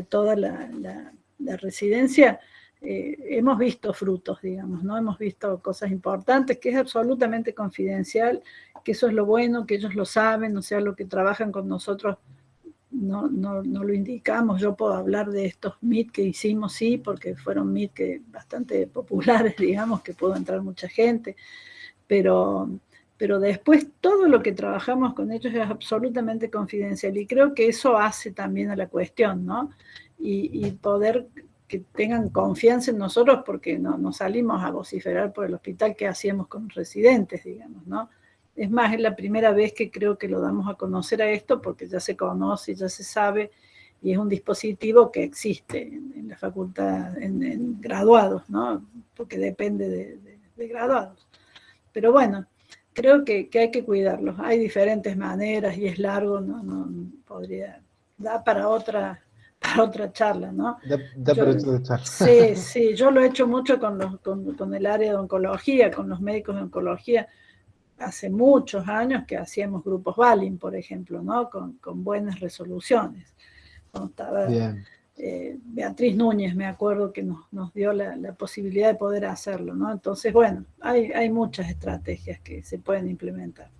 toda la, residencia, eh, hemos visto frutos, digamos, ¿no? Hemos visto cosas importantes, que es absolutamente confidencial, que eso es lo bueno, que ellos lo saben, o sea, lo que trabajan con nosotros no, no, lo indicamos. Yo puedo hablar de estos MIT que hicimos, sí, porque fueron MIT que bastante populares, digamos, que pudo entrar mucha gente, pero pero después todo lo que trabajamos con ellos es absolutamente confidencial y creo que eso hace también a la cuestión, ¿no? Y, poder que tengan confianza en nosotros porque no, nos salimos a vociferar por el hospital que hacíamos con residentes, digamos, ¿no? Es más, es la primera vez que creo que lo damos a conocer a esto porque ya se conoce, ya se sabe y es un dispositivo que existe en, la facultad, en, graduados, ¿no? Porque depende de, de graduados. Pero bueno, creo que, hay que cuidarlos. Hay diferentes maneras y es largo, no, no podría, da para otra, para otra charla, ¿no? Da, para otra charla. Sí, sí, yo lo he hecho mucho con, los, con, el área de oncología, con los médicos de oncología, hace muchos años que hacíamos grupos Balin, por ejemplo, ¿no? Con, buenas resoluciones. Bien. Eh, Beatriz Núñez, me acuerdo que nos, dio la, posibilidad de poder hacerlo, ¿no? Entonces, bueno, hay, hay muchas estrategias que se pueden implementar.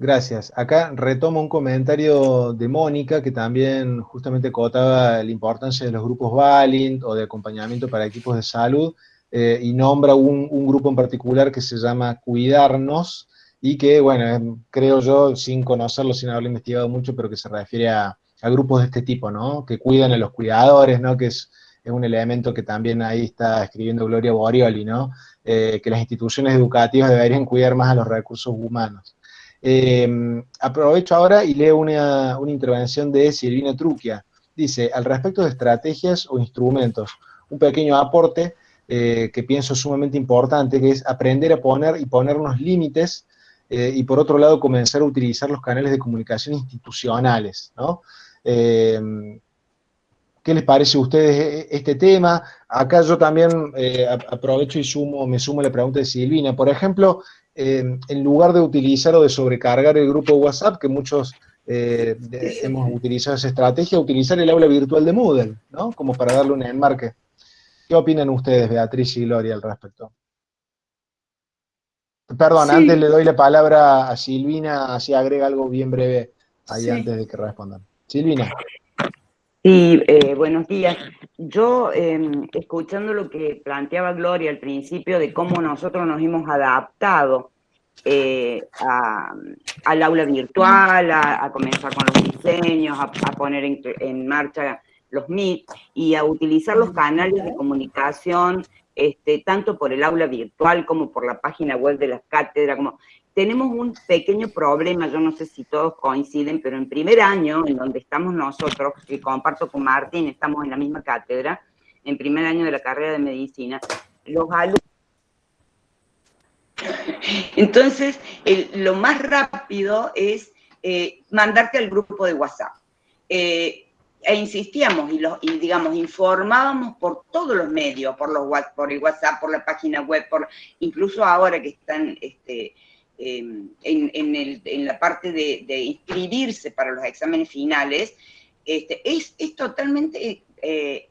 Gracias. Acá retomo un comentario de Mónica, que también justamente cotaba la importancia de los grupos Valint o de acompañamiento para equipos de salud, eh, y nombra un, grupo en particular que se llama Cuidarnos, y que, bueno, creo yo, sin conocerlo, sin haberlo investigado mucho, pero que se refiere a, a grupos de este tipo, ¿no? Que cuidan a los cuidadores, ¿no? Que es, un elemento que también ahí está escribiendo Gloria Borioli, ¿no? Eh, que las instituciones educativas deberían cuidar más a los recursos humanos. Em, aprovecho ahora y leo una, intervención de Silvina Truquia. Dice, al respecto de estrategias o instrumentos, un pequeño aporte eh, que pienso sumamente importante, que es aprender a poner y ponernos límites eh, y por otro lado comenzar a utilizar los canales de comunicación institucionales. Eh, ¿Qué les parece a ustedes e-, este tema? Acá yo también eh, aprovecho y sumo, me sumo a la pregunta de Silvina. Por ejemplo, en lugar de utilizar o de sobrecargar el grupo WhatsApp, que muchos eh, hemos utilizado esa estrategia, utilizar el aula virtual de Moodle, ¿no? Como para darle un enmarque. ¿Qué opinan ustedes, Beatriz y Gloria, al respecto? Perdón, antes le doy la palabra a Silvina, así agrega algo bien breve ahí antes de que respondan. Silvina. Sí, eh, buenos días. Yo, em, escuchando lo que planteaba Gloria al principio de cómo nosotros nos hemos adaptado eh, al aula virtual, a, comenzar con los diseños, a, poner en, marcha los Meet y a utilizar los canales de comunicación, este, tanto por el aula virtual como por la página web de las cátedras, como tenemos un pequeño problema, yo no sé si todos coinciden, pero en primer año, en donde estamos nosotros, que comparto con Martín, estamos en la misma cátedra, en primer año de la carrera de medicina, los alumnos... Entonces, lo más rápido es eh, mandarte al grupo de WhatsApp. Eh, e insistíamos y, los, y, digamos, informábamos por todos los medios, por, los, por el WhatsApp, por la página web, por incluso ahora que están este, em, en, la parte de, inscribirse para los exámenes finales, este, es, totalmente, eh,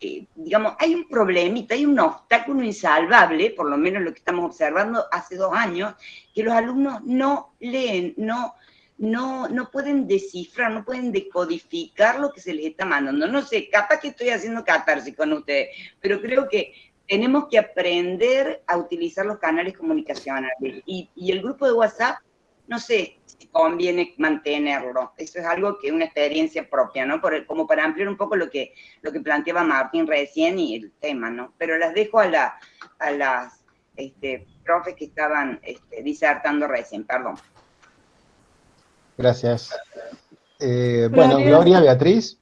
eh, digamos, hay un problemita, hay un obstáculo insalvable, por lo menos lo que estamos observando hace dos años, que los alumnos no leen, no no, no pueden descifrar, no pueden decodificar lo que se les está mandando. No sé, capaz que estoy haciendo catarsis con ustedes, pero creo que tenemos que aprender a utilizar los canales comunicacionales. Y, el grupo de WhatsApp, no sé si conviene mantenerlo. Eso es algo que es una experiencia propia, ¿no? Por como para ampliar un poco lo que, lo que planteaba Martín recién y el tema, ¿no? Pero las dejo a, la, a las este, profes que estaban este, disertando recién, perdón. Gracias. Eh, bueno, Gloria, Beatriz.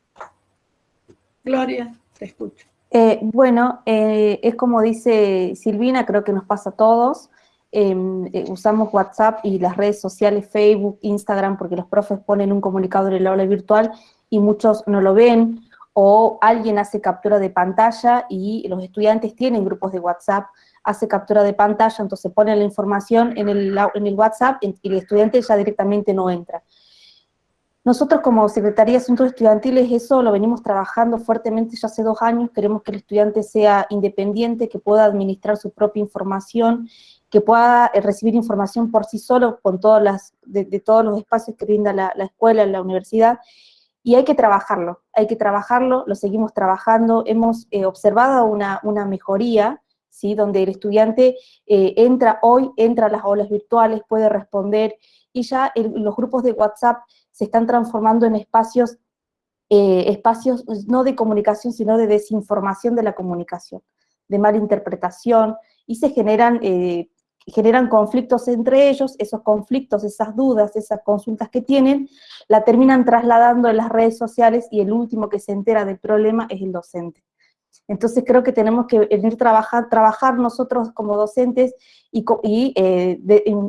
Gloria, te escucho. Eh, bueno, eh, es como dice Silvina, creo que nos pasa a todos. Em, usamos WhatsApp y las redes sociales, Facebook, Instagram, porque los profes ponen un comunicado en el aula virtual y muchos no lo ven, o alguien hace captura de pantalla y los estudiantes tienen grupos de WhatsApp, hace captura de pantalla, entonces pone la información en el WhatsApp y el estudiante ya directamente no entra. Nosotros como Secretaría de Asuntos Estudiantiles eso lo venimos trabajando fuertemente ya hace dos años, queremos que el estudiante sea independiente, que pueda administrar su propia información, que pueda eh, recibir información por sí solo con todas las, de, todos los espacios que brinda la, escuela, la universidad, y hay que trabajarlo, hay que trabajarlo, lo seguimos trabajando, hemos eh, observado una, una mejoría, ¿sí? donde el estudiante eh, entra hoy, entra a las aulas virtuales, puede responder, y ya los grupos de WhatsApp se están transformando en espacios, eh, espacios no de comunicación, sino de desinformación de la comunicación, de malinterpretación, y se generan, eh, generan conflictos entre ellos, esos conflictos, esas dudas, esas consultas que tienen, la terminan trasladando en las redes sociales y el último que se entera del problema es el docente. Entonces creo que tenemos que venir trabajar, trabajar nosotros como docentes y, eh,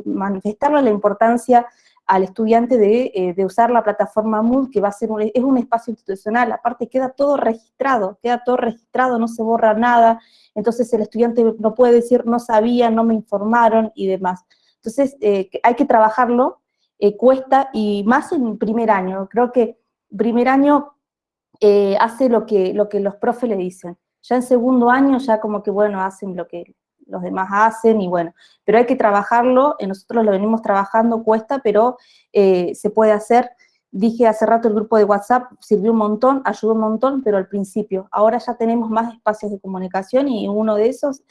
manifestarle la importancia al estudiante eh, de, usar la plataforma Moodle, que va a ser un, es un espacio institucional, aparte queda todo registrado, queda todo registrado, no se borra nada, entonces el estudiante no puede decir no sabía, no me informaron y demás. Entonces eh, hay que trabajarlo, cuesta, y más en primer año, creo que primer año hace lo que, lo que los profes le dicen. Ya en segundo año ya como que, bueno, hacen lo que los demás hacen y bueno, pero hay que trabajarlo, nosotros lo venimos trabajando, cuesta, pero eh, se puede hacer. Dije hace rato el grupo de WhatsApp sirvió un montón, ayudó un montón, pero al principio. Ahora ya tenemos más espacios de comunicación y uno de esos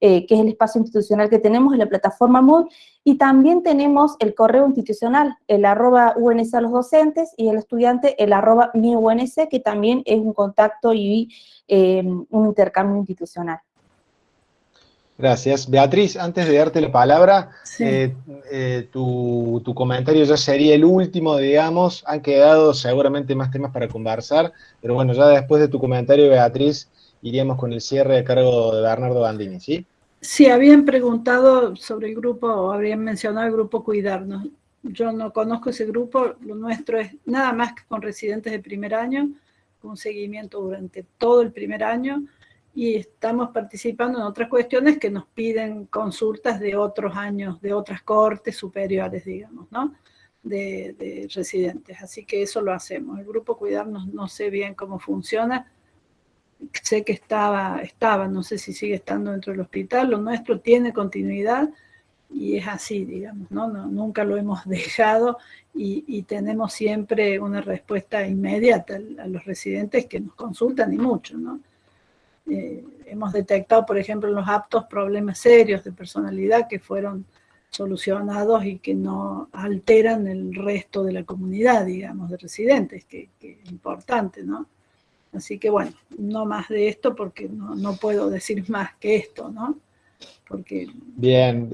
eh, que es el espacio institucional que tenemos en la plataforma Mood, y también tenemos el correo institucional, el arroba UNS a los docentes, y el estudiante el arroba mi UNS, que también es un contacto y eh, un intercambio institucional. Gracias. Beatriz, antes de darte la palabra, eh, tu, tu, comentario ya sería el último, digamos, han quedado seguramente más temas para conversar, pero bueno, ya después de tu comentario, Beatriz, iríamos con el cierre de cargo de Bernardo Bandini, ¿sí? Sí, habían preguntado sobre el grupo, o habrían mencionado el grupo Cuidarnos. Yo no conozco ese grupo, lo nuestro es nada más que con residentes de primer año, con seguimiento durante todo el primer año, y estamos participando en otras cuestiones que nos piden consultas de otros años, de otras cortes superiores, digamos, ¿no? De, de residentes. Así que eso lo hacemos. El grupo Cuidarnos no sé bien cómo funciona, sé que estaba, estaba, no sé si sigue estando dentro del hospital, lo nuestro tiene continuidad y es así, digamos, ¿no? nunca lo hemos dejado y, tenemos siempre una respuesta inmediata a los residentes que nos consultan y mucho, ¿no? Eh, hemos detectado, por ejemplo, en los aptos problemas serios de personalidad que fueron solucionados y que no alteran el resto de la comunidad, digamos, de residentes, que, que es importante, ¿no? Así que bueno, no más de esto porque no, puedo decir más que esto, ¿no? Porque... Bien,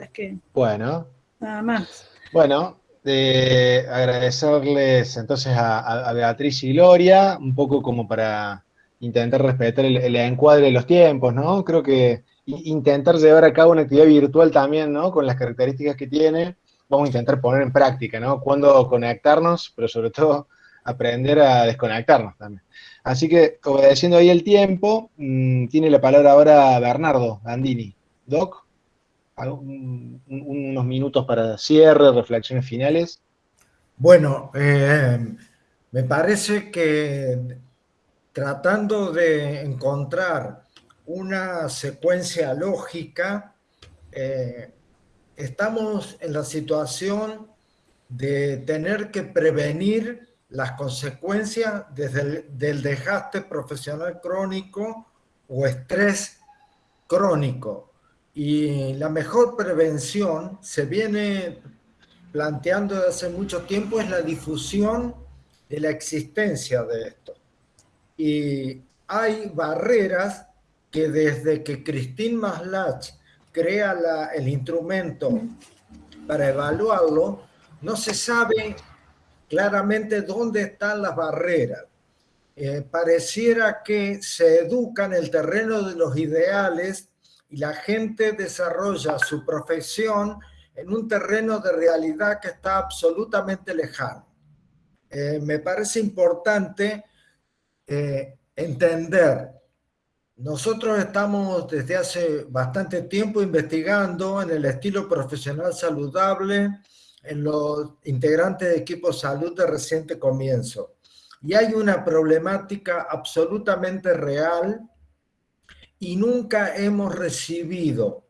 bueno. Nada más. Bueno, de agradecerles entonces a, Beatriz y Gloria, un poco como para intentar respetar el, encuadre de los tiempos, ¿no? Creo que intentar llevar a cabo una actividad virtual también, ¿no? Con las características que tiene, vamos a intentar poner en práctica, ¿no? Cuándo conectarnos, pero sobre todo aprender a desconectarnos también. Así que, obedeciendo ahí el tiempo, mm, tiene la palabra ahora Bernardo Andini. Doc, unos minutos para cierre, reflexiones finales. Bueno, eh, me parece que tratando de encontrar una secuencia lógica, eh, estamos en la situación de tener que prevenir las consecuencias desde del desgaste profesional crónico o estrés crónico. Y la mejor prevención se viene planteando desde hace mucho tiempo es la difusión de la existencia de esto. Y hay barreras que desde que Christine Maslach crea el instrumento para evaluarlo, no se sabe claramente dónde están las barreras. Eh, pareciera que se educa en el terreno de los ideales y la gente desarrolla su profesión en un terreno de realidad que está absolutamente lejano. Eh, me parece importante eh, entender nosotros estamos desde hace bastante tiempo investigando en el estilo profesional saludable en los integrantes de equipos salud de reciente comienzo. Y hay una problemática absolutamente real y nunca hemos recibido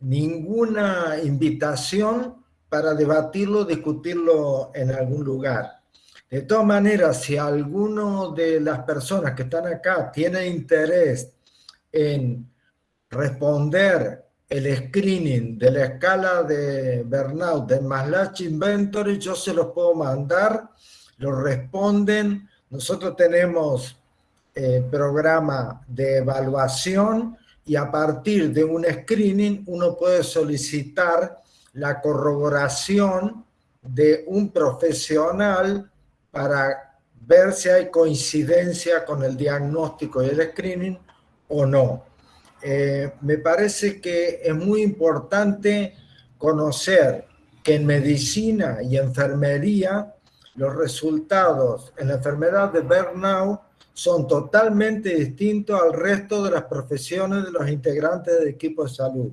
ninguna invitación para debatirlo, discutirlo en algún lugar. De todas maneras, si alguno de las personas que están acá tiene interés en responder el screening de la escala de burnout de Maslach Inventory, yo se los puedo mandar, lo responden. Nosotros tenemos eh, programa de evaluación y a partir de un screening uno puede solicitar la corroboración de un profesional para ver si hay coincidencia con el diagnóstico y el screening o no. Eh, me parece que es muy importante conocer que en medicina y enfermería los resultados en la enfermedad de burnout son totalmente distintos al resto de las profesiones de los integrantes del equipo de salud.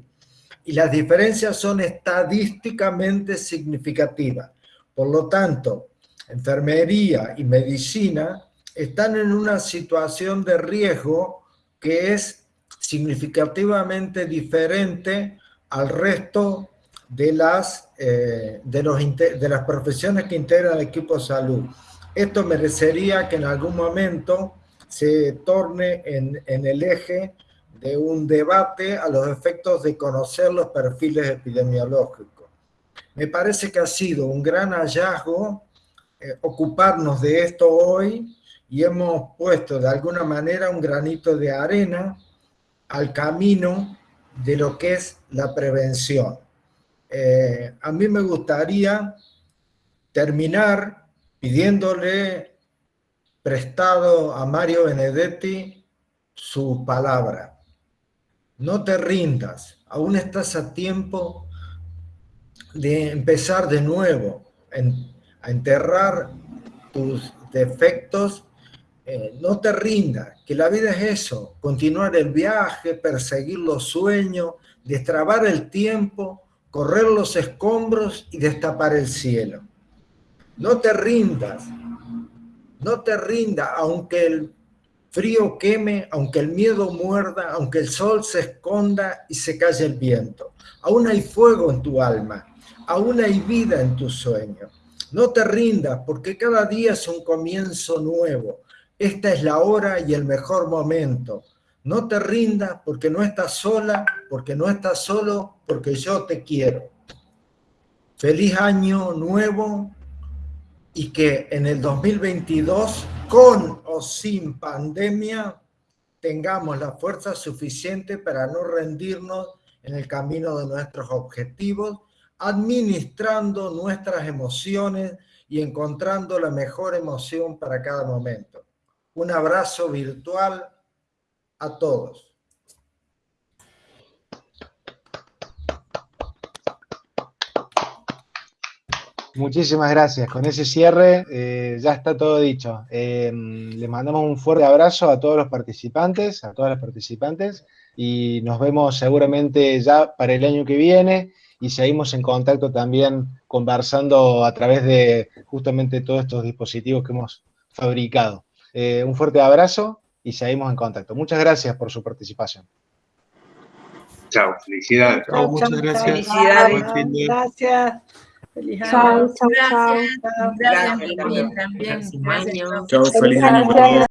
Y las diferencias son estadísticamente significativas. Por lo tanto, enfermería y medicina están en una situación de riesgo que es significativamente diferente al resto de las, eh, de, las profesiones que integran el equipo de salud. Esto merecería que en algún momento se torne en, en el eje de un debate a los efectos de conocer los perfiles epidemiológicos. Me parece que ha sido un gran hallazgo eh, ocuparnos de esto hoy y hemos puesto de alguna manera un granito de arena al camino de lo que es la prevención. Eh, a mí me gustaría terminar pidiéndole prestado a Mario Benedetti su palabra. No te rindas, aún estás a tiempo de empezar de nuevo, enterrar tus defectos eh, no te rindas, que la vida es eso, continuar el viaje, perseguir los sueños, destrabar el tiempo, correr los escombros y destapar el cielo. No te rindas, no te rindas, aunque el frío queme, aunque el miedo muerda, aunque el sol se esconda y se calle el viento. Aún hay fuego en tu alma, aún hay vida en tus sueños. No te rindas, porque cada día es un comienzo nuevo esta es la hora y el mejor momento. No te rindas porque no estás sola, porque no estás solo, porque yo te quiero. Feliz año nuevo y que en el 2022 con o sin pandemia, tengamos la fuerza suficiente para no rendirnos en el camino de nuestros objetivos, administrando nuestras emociones y encontrando la mejor emoción para cada momento. Un abrazo virtual a todos. Muchísimas gracias. Con ese cierre eh, ya está todo dicho. Eh, les mandamos un fuerte abrazo a todos los participantes, a todas las participantes, y nos vemos seguramente ya para el año que viene y seguimos en contacto también conversando a través de justamente todos estos dispositivos que hemos fabricado. Eh, un fuerte abrazo y seguimos en contacto. Muchas gracias por su participación. Chao, felicidades. Chao, muchas chao, gracias. Felicidades. Buen fin de- Gracias. Feliz año. Chao, chao, chao. Gracias, Gracias también, Chao, feliz año.